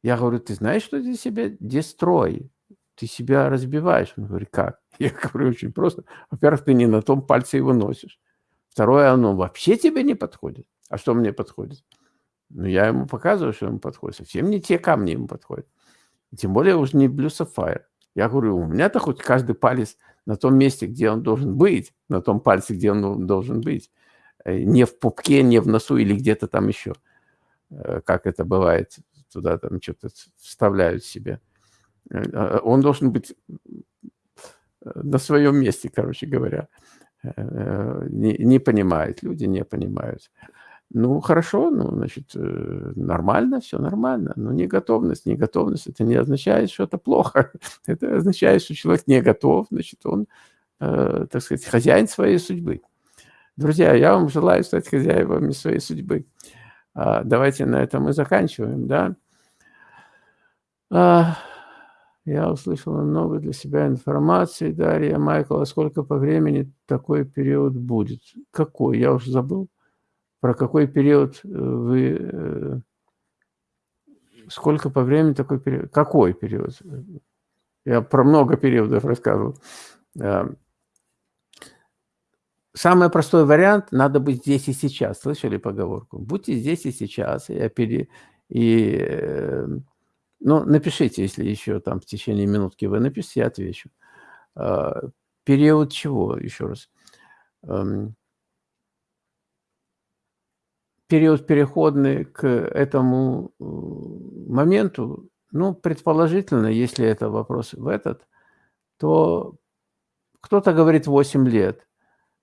Я говорю, ты знаешь, что ты себя дестрой? Ты себя разбиваешь. Он говорит, как? (laughs) Я говорю, очень просто. Во-первых, ты не на том пальце его носишь. Второе, оно вообще тебе не подходит. А что мне подходит? Ну, я ему показываю, что ему подходит. Совсем не те камни ему подходят. Тем более уже не Blue Sapphire. Я говорю, у меня-то хоть каждый палец на том месте, где он должен быть, на том пальце, где он должен быть. Э, не в пупке, не в носу или где-то там еще. Э, как это бывает, туда там что-то вставляют себе. Э, он должен быть на своем месте, короче говоря. Не, не понимают, люди не понимают. Ну, хорошо, ну, значит, э, нормально, все нормально. Но не готовность, не готовность, это не означает, что это плохо. (laughs) Это означает, что человек не готов, значит, он, э, так сказать, хозяин своей судьбы. Друзья, я вам желаю стать хозяевами своей судьбы. А, давайте на этом и заканчиваем, да. Я услышала много для себя информации, Дарья, Майкл, а сколько по времени такой период будет? Какой? Я уже забыл про какой период э, вы, э, сколько по времени такой период, какой период? Я про много периодов рассказывал. Э, самый простой вариант – надо быть здесь и сейчас. Слышали поговорку? Будьте здесь и сейчас. И, и ну, напишите, если еще там в течение минутки вы напишите, я отвечу. Период чего, еще раз? Эм, период переходный к этому э, моменту, ну, предположительно, если это вопрос в этот, то кто-то говорит 8 лет,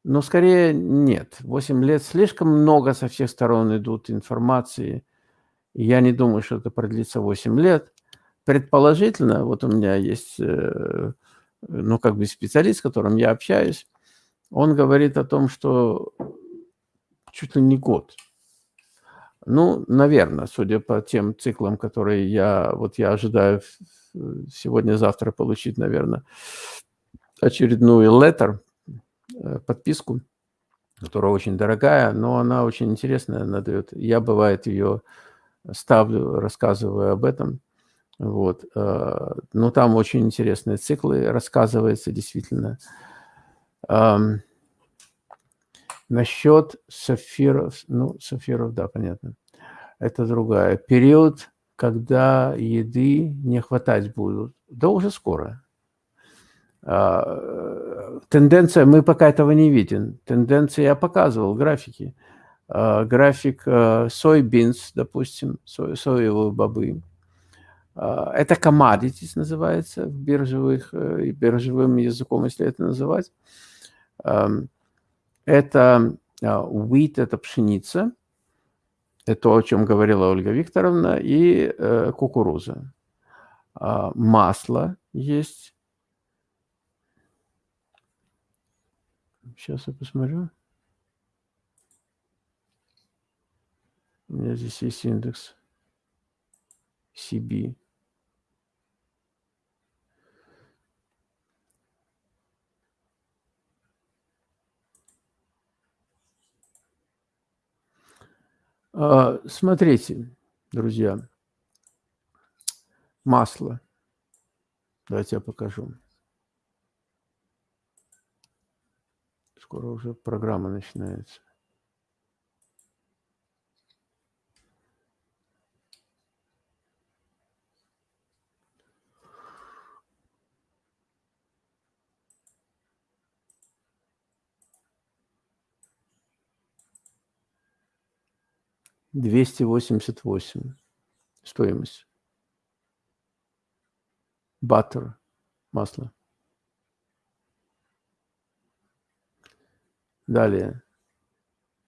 но скорее нет. 8 лет слишком много со всех сторон идут информации. Я не думаю, что это продлится 8 лет. Предположительно, вот у меня есть, э, ну, как бы специалист, с которым я общаюсь, он говорит о том, что чуть ли не год – ну, наверное, судя по тем циклам, которые я, вот я ожидаю сегодня-завтра получить, наверное, очередную letter, э, подписку, которая очень дорогая, но она очень интересная, она дает. Я, бывает, ее ставлю, рассказываю об этом. Вот. Э, но там очень интересные циклы рассказывается, действительно. Насчет сафиров, ну, сафиров, да, понятно. Это другая. Период, когда еды не хватать будут. Да уже скоро. А, тенденция, мы пока этого не видим. Тенденция я показывал, графики. А, график а, soybeans, допустим, со, соевые бобы. А, это commodities называется, биржевых, э, биржевым языком, если это называть. Это а, wheat – это пшеница, это то, о чем говорила Ольга Викторовна, и э, кукуруза. Масло есть. Сейчас я посмотрю. У меня здесь есть индекс CB. А, смотрите, друзья, масло. Давайте я покажу. Скоро уже программа начинается. Двести восемьдесят восемь стоимость. Баттер, масло. Далее.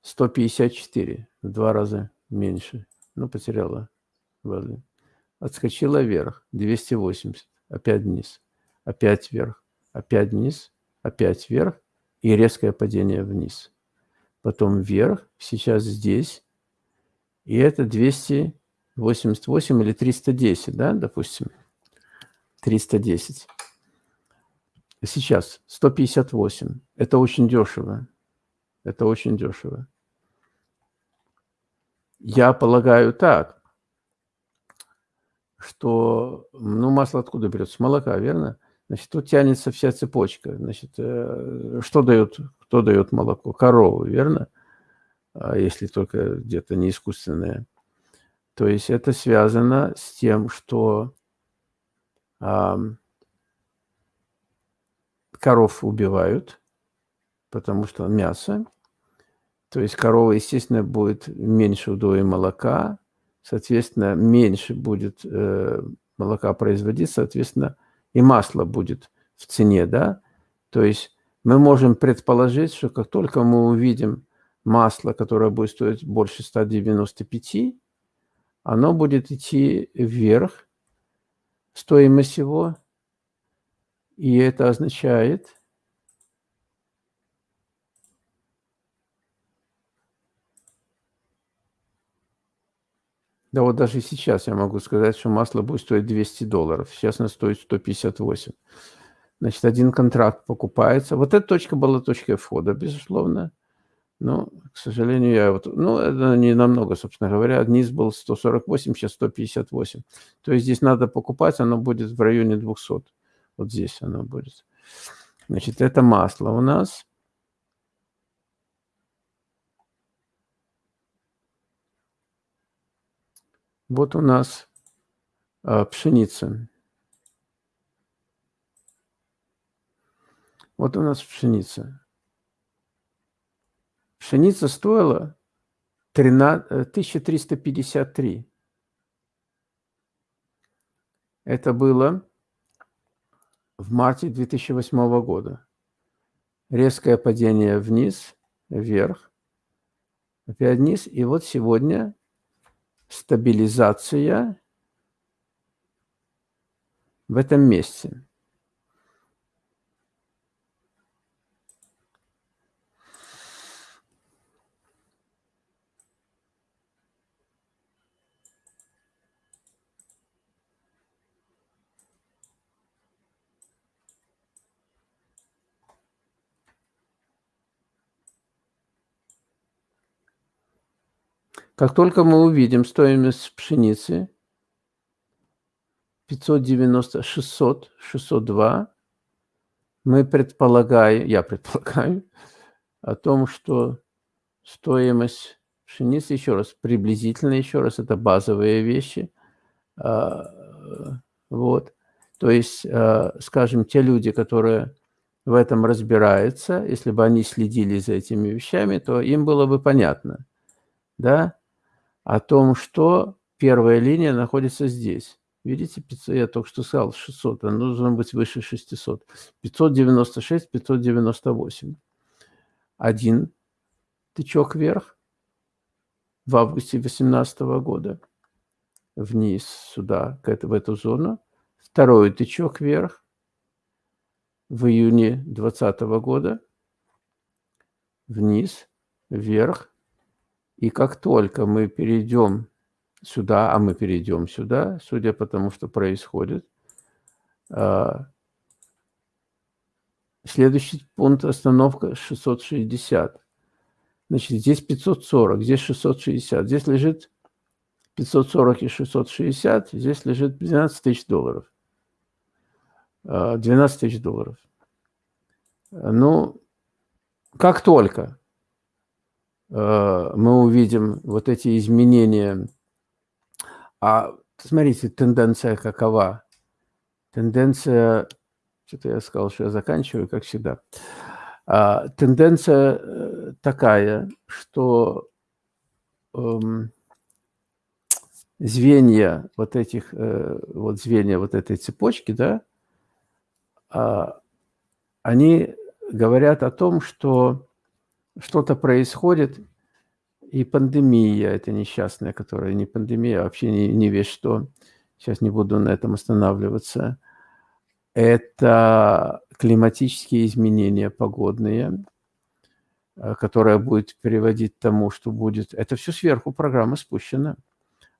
154, в два раза меньше. Ну, потеряла value. Отскочила вверх, 280, опять вниз. опять вверх, опять вниз, опять вверх и резкое падение вниз. Потом вверх, сейчас здесь, и это 288 или 310, да, допустим, 310. Сейчас 158. Это очень дешево. Это очень дешево. Я полагаю так, что, ну, масло откуда берется? Молока, верно? Значит, тут тянется вся цепочка. Значит, э, что дает, кто дает молоко? Коровы, верно? А если только где-то не искусственное. То есть это связано с тем, что а, коров убивают, потому что мясо. То есть корова, естественно, будет меньше удоя молока, соответственно, меньше будет э, молока производить, соответственно, и масло будет в цене, да. То есть мы можем предположить, что как только мы увидим масло, которое будет стоить больше 195, оно будет идти вверх, стоимость его, и это означает, Да вот даже сейчас я могу сказать, что масло будет стоить 200 долларов. Сейчас оно стоит 158. Значит, один контракт покупается. Вот эта точка была точкой входа, безусловно. Но, к сожалению, я вот... Ну, это не намного, собственно говоря. Низ был 148, сейчас 158. То есть здесь надо покупать, оно будет в районе 200. Вот здесь оно будет. Значит, это масло у нас. Вот у нас а, пшеница. Вот у нас пшеница. Пшеница стоила 13, 1353. Э, Это было в марте 2008 года. Резкое падение вниз, вверх, опять вниз. И вот сегодня стабилизация в этом месте. Как только мы увидим стоимость пшеницы 590, 600, 602, мы предполагаем, я предполагаю, о том, что стоимость пшеницы, еще раз, приблизительно, еще раз, это базовые вещи. А, вот. То есть, а, скажем, те люди, которые в этом разбираются, если бы они следили за этими вещами, то им было бы понятно, да, о том, что первая линия находится здесь. Видите, 500, я только что сказал 600, она должна быть выше 600. 596, 598. Один тычок вверх в августе 2018 года. Вниз сюда, в эту зону. Второй тычок вверх в июне 2020 года. Вниз, вверх и как только мы перейдем сюда, а мы перейдем сюда, судя по тому, что происходит, а, следующий пункт остановка 660. Значит, здесь 540, здесь 660. Здесь лежит 540 и 660, здесь лежит 12 тысяч долларов. 12 а, тысяч долларов. Ну, как только мы увидим вот эти изменения. А смотрите, тенденция какова? Тенденция, что-то я сказал, что я заканчиваю, как всегда. А, тенденция э, такая, что эм, звенья вот этих, э, вот звенья вот этой цепочки, да, а, они говорят о том, что что-то происходит, и пандемия, это несчастная, которая не пандемия, а вообще не, не весь что. Сейчас не буду на этом останавливаться. это климатические изменения погодные, э, которая будет приводить к тому, что будет... Это все сверху программа спущена.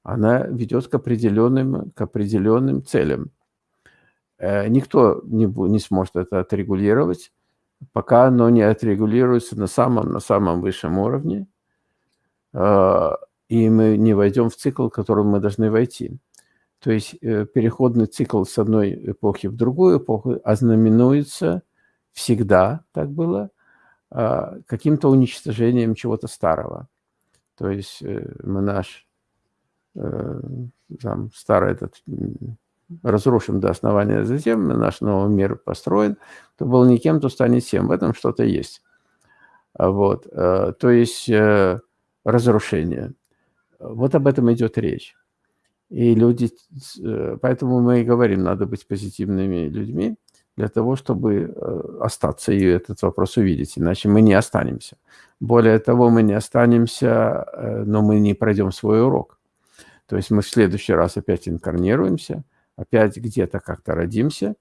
Она ведет к определенным, к определенным целям. Э, никто не, не сможет это отрегулировать, пока оно не отрегулируется на самом, на самом высшем уровне, э, и мы не войдем в цикл, в который мы должны войти. То есть э, переходный цикл с одной эпохи в другую эпоху ознаменуется всегда, так было, а, каким-то уничтожением чего-то старого. То есть э, мы наш там, старый этот разрушим до основания, затем наш новый мир построен, то был никем, то станет всем. В этом что-то есть. А вот. Э, то есть разрушение. Вот об этом идет речь. И люди, э, поэтому мы и говорим, надо быть позитивными людьми для того, чтобы э, остаться и этот вопрос увидеть, иначе мы не останемся. Более того, мы не останемся, э, но мы не пройдем свой урок. То есть мы в следующий раз опять инкарнируемся, опять где-то как-то родимся,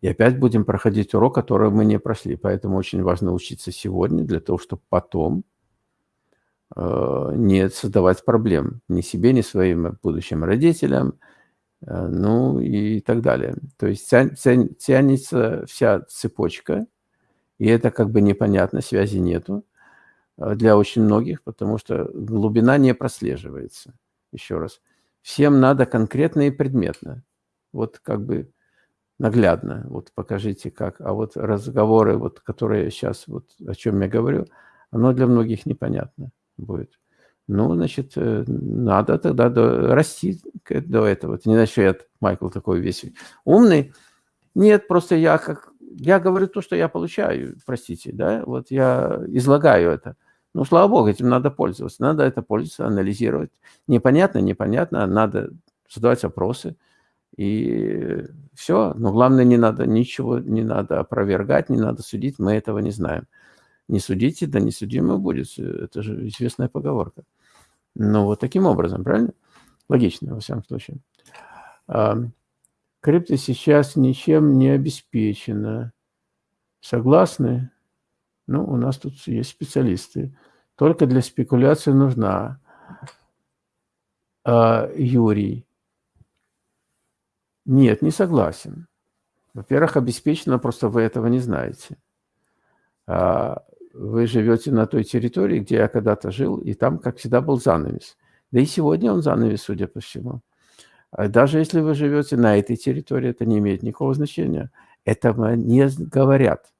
и опять будем проходить урок, который мы не прошли. Поэтому очень важно учиться сегодня для того, чтобы потом Э, не создавать проблем ни себе, ни своим будущим родителям, э, ну и так далее. То есть тянется вся цепочка, и это как бы непонятно, связи нету э, для очень многих, потому что глубина не прослеживается. Еще раз. Всем надо конкретно и предметно. Вот как бы наглядно. Вот покажите как. А вот разговоры, вот, которые сейчас, вот о чем я говорю, оно для многих непонятно будет. Ну, значит, э, надо тогда до, расти до этого. Это не значит, что я, Майкл, такой весь умный. Нет, просто я как... Я говорю то, что я получаю, простите, да, вот я излагаю это. Ну, слава богу, этим надо пользоваться. Надо это пользоваться, анализировать. Непонятно, непонятно, надо задавать вопросы. И все. Но главное, не надо ничего, не надо опровергать, не надо судить, мы этого не знаем. Не судите, да не судимый будет. Это же известная поговорка. Ну, вот таким образом, правильно? Логично, во всяком случае. Крипто сейчас ничем не обеспечена. Согласны? Ну, у нас тут есть специалисты. Только для спекуляции нужна. А, Юрий. Нет, не согласен. Во-первых, обеспечено, просто вы этого не знаете. А, вы живете на той территории, где я когда-то жил, и там, как всегда, был занавес. Да и сегодня он занавес, судя по всему. А даже если вы живете на этой территории, это не имеет никакого значения. Этого не говорят.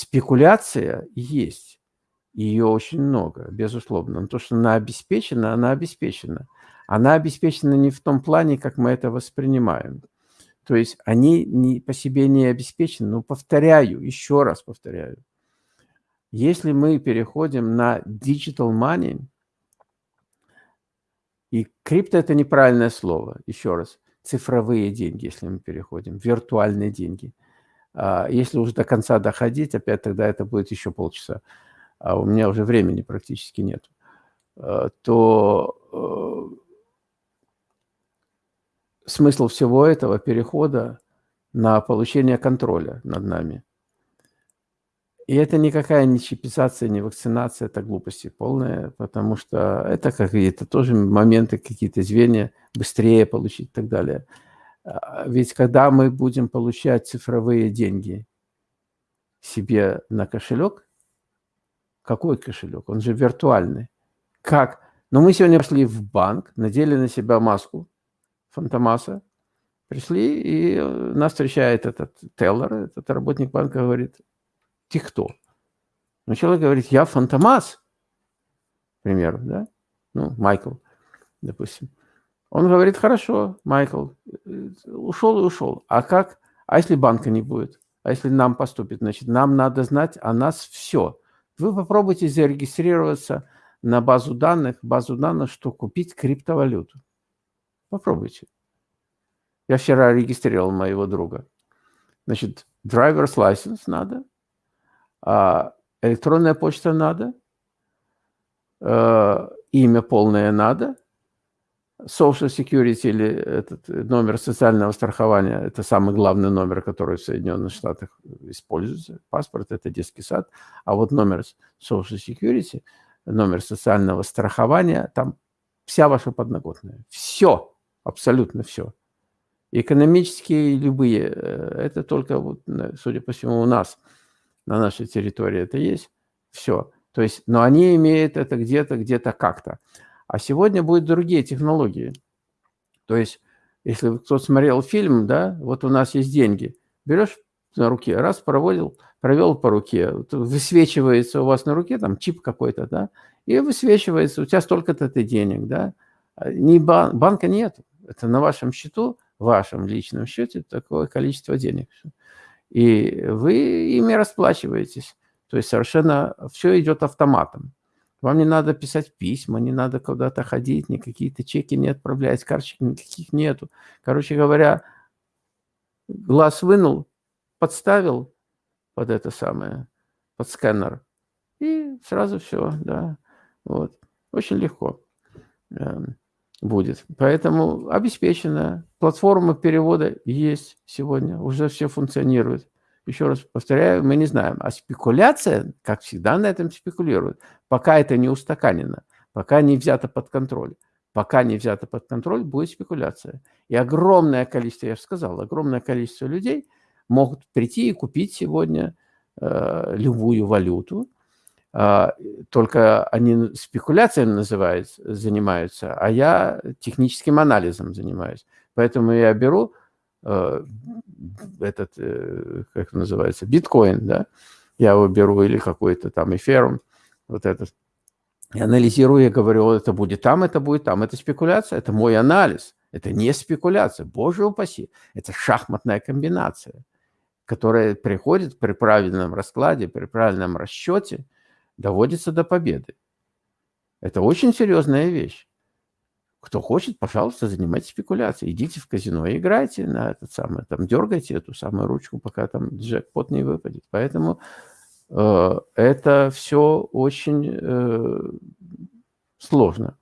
Спекуляция есть. Ее очень много, безусловно. Но то, что она обеспечена, она обеспечена. Она обеспечена не в том плане, как мы это воспринимаем. То есть они не, по себе не обеспечены. Но повторяю, еще раз повторяю, если мы переходим на digital money, и крипто – это неправильное слово, еще раз, цифровые деньги, если мы переходим, виртуальные деньги. А, если уже до конца доходить, опять тогда это будет еще полчаса, а у меня уже времени практически нет, а, то э, смысл всего этого перехода на получение контроля над нами – и это никакая не чипизация, не вакцинация, это глупости полная, потому что это какие-то тоже моменты, какие-то звенья, быстрее получить и так далее. А, ведь когда мы будем получать цифровые деньги себе на кошелек, какой кошелек? Он же виртуальный. Как? Ну, мы сегодня пошли в банк, надели на себя маску Фантомаса, пришли, и э, нас встречает этот теллер, этот работник банка, говорит, ты кто? Ну, человек говорит, я Фантомас, к примеру, да? Ну, Майкл, допустим. Он говорит, хорошо, Майкл, ушел и ушел. А как? А если банка не будет? А если нам поступит? Значит, нам надо знать о нас все. Вы попробуйте зарегистрироваться на базу данных, базу данных, что купить криптовалюту. Попробуйте. Я вчера регистрировал моего друга. Значит, driver's license надо, а электронная почта надо, э, имя полное надо, Social Security или этот номер социального страхования – это самый главный номер, который в Соединенных Штатах используется. Паспорт – это детский сад. А вот номер Social Security, номер социального страхования, там вся ваша подноготная. Все, абсолютно все. Экономические любые, э, это только, вот, судя по всему, у нас, на нашей территории это есть. Все. То есть, но они имеют это где-то, где-то как-то. А сегодня будут другие технологии. То есть, если кто смотрел фильм, да, вот у нас есть деньги, берешь на руке, раз проводил, провел по руке, высвечивается у вас на руке, там чип какой-то, да, и высвечивается, у тебя столько-то ты денег, да, а не бан, банка нет, это на вашем счету, вашем личном счете такое количество денег. И вы ими расплачиваетесь. То есть совершенно все идет автоматом. Вам не надо писать письма, не надо куда-то ходить, никакие-то чеки не отправлять, карточек никаких нету. Короче говоря, глаз вынул, подставил под это самое, под сканер, и сразу все, да. Вот. Очень легко э, будет. Поэтому обеспечено. Платформа перевода есть сегодня, уже все функционирует. Еще раз повторяю, мы не знаем. А спекуляция, как всегда, на этом спекулируют. Пока это не устаканено, пока не взято под контроль. Пока не взято под контроль, будет спекуляция. И огромное количество, я же сказал, огромное количество людей могут прийти и купить сегодня э, любую валюту. Э, только они спекуляцией называются, занимаются, а я техническим анализом занимаюсь. Поэтому я беру Э, этот, э, как называется, биткоин, да, я его беру, или какой-то там эфирум, вот этот, и анализирую, я говорю, это будет там, это будет там. Это спекуляция, это мой анализ. Это не спекуляция, боже упаси. Это шахматная комбинация, которая приходит при правильном раскладе, при правильном расчете, доводится до победы. Это очень серьезная вещь. Кто хочет, пожалуйста, занимайтесь спекуляцией. Идите в казино и играйте на этот самый, там, дергайте эту самую ручку, пока там джекпот не выпадет. Поэтому это все очень э, сложно.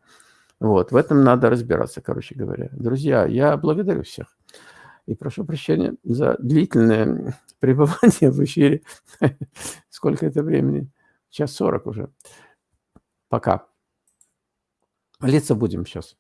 Вот, в этом надо разбираться, короче говоря. Друзья, я благодарю всех. И прошу прощения за длительное (laughs) пребывание в эфире. (laughs) Сколько это времени? Час сорок уже. Пока. Молиться будем сейчас.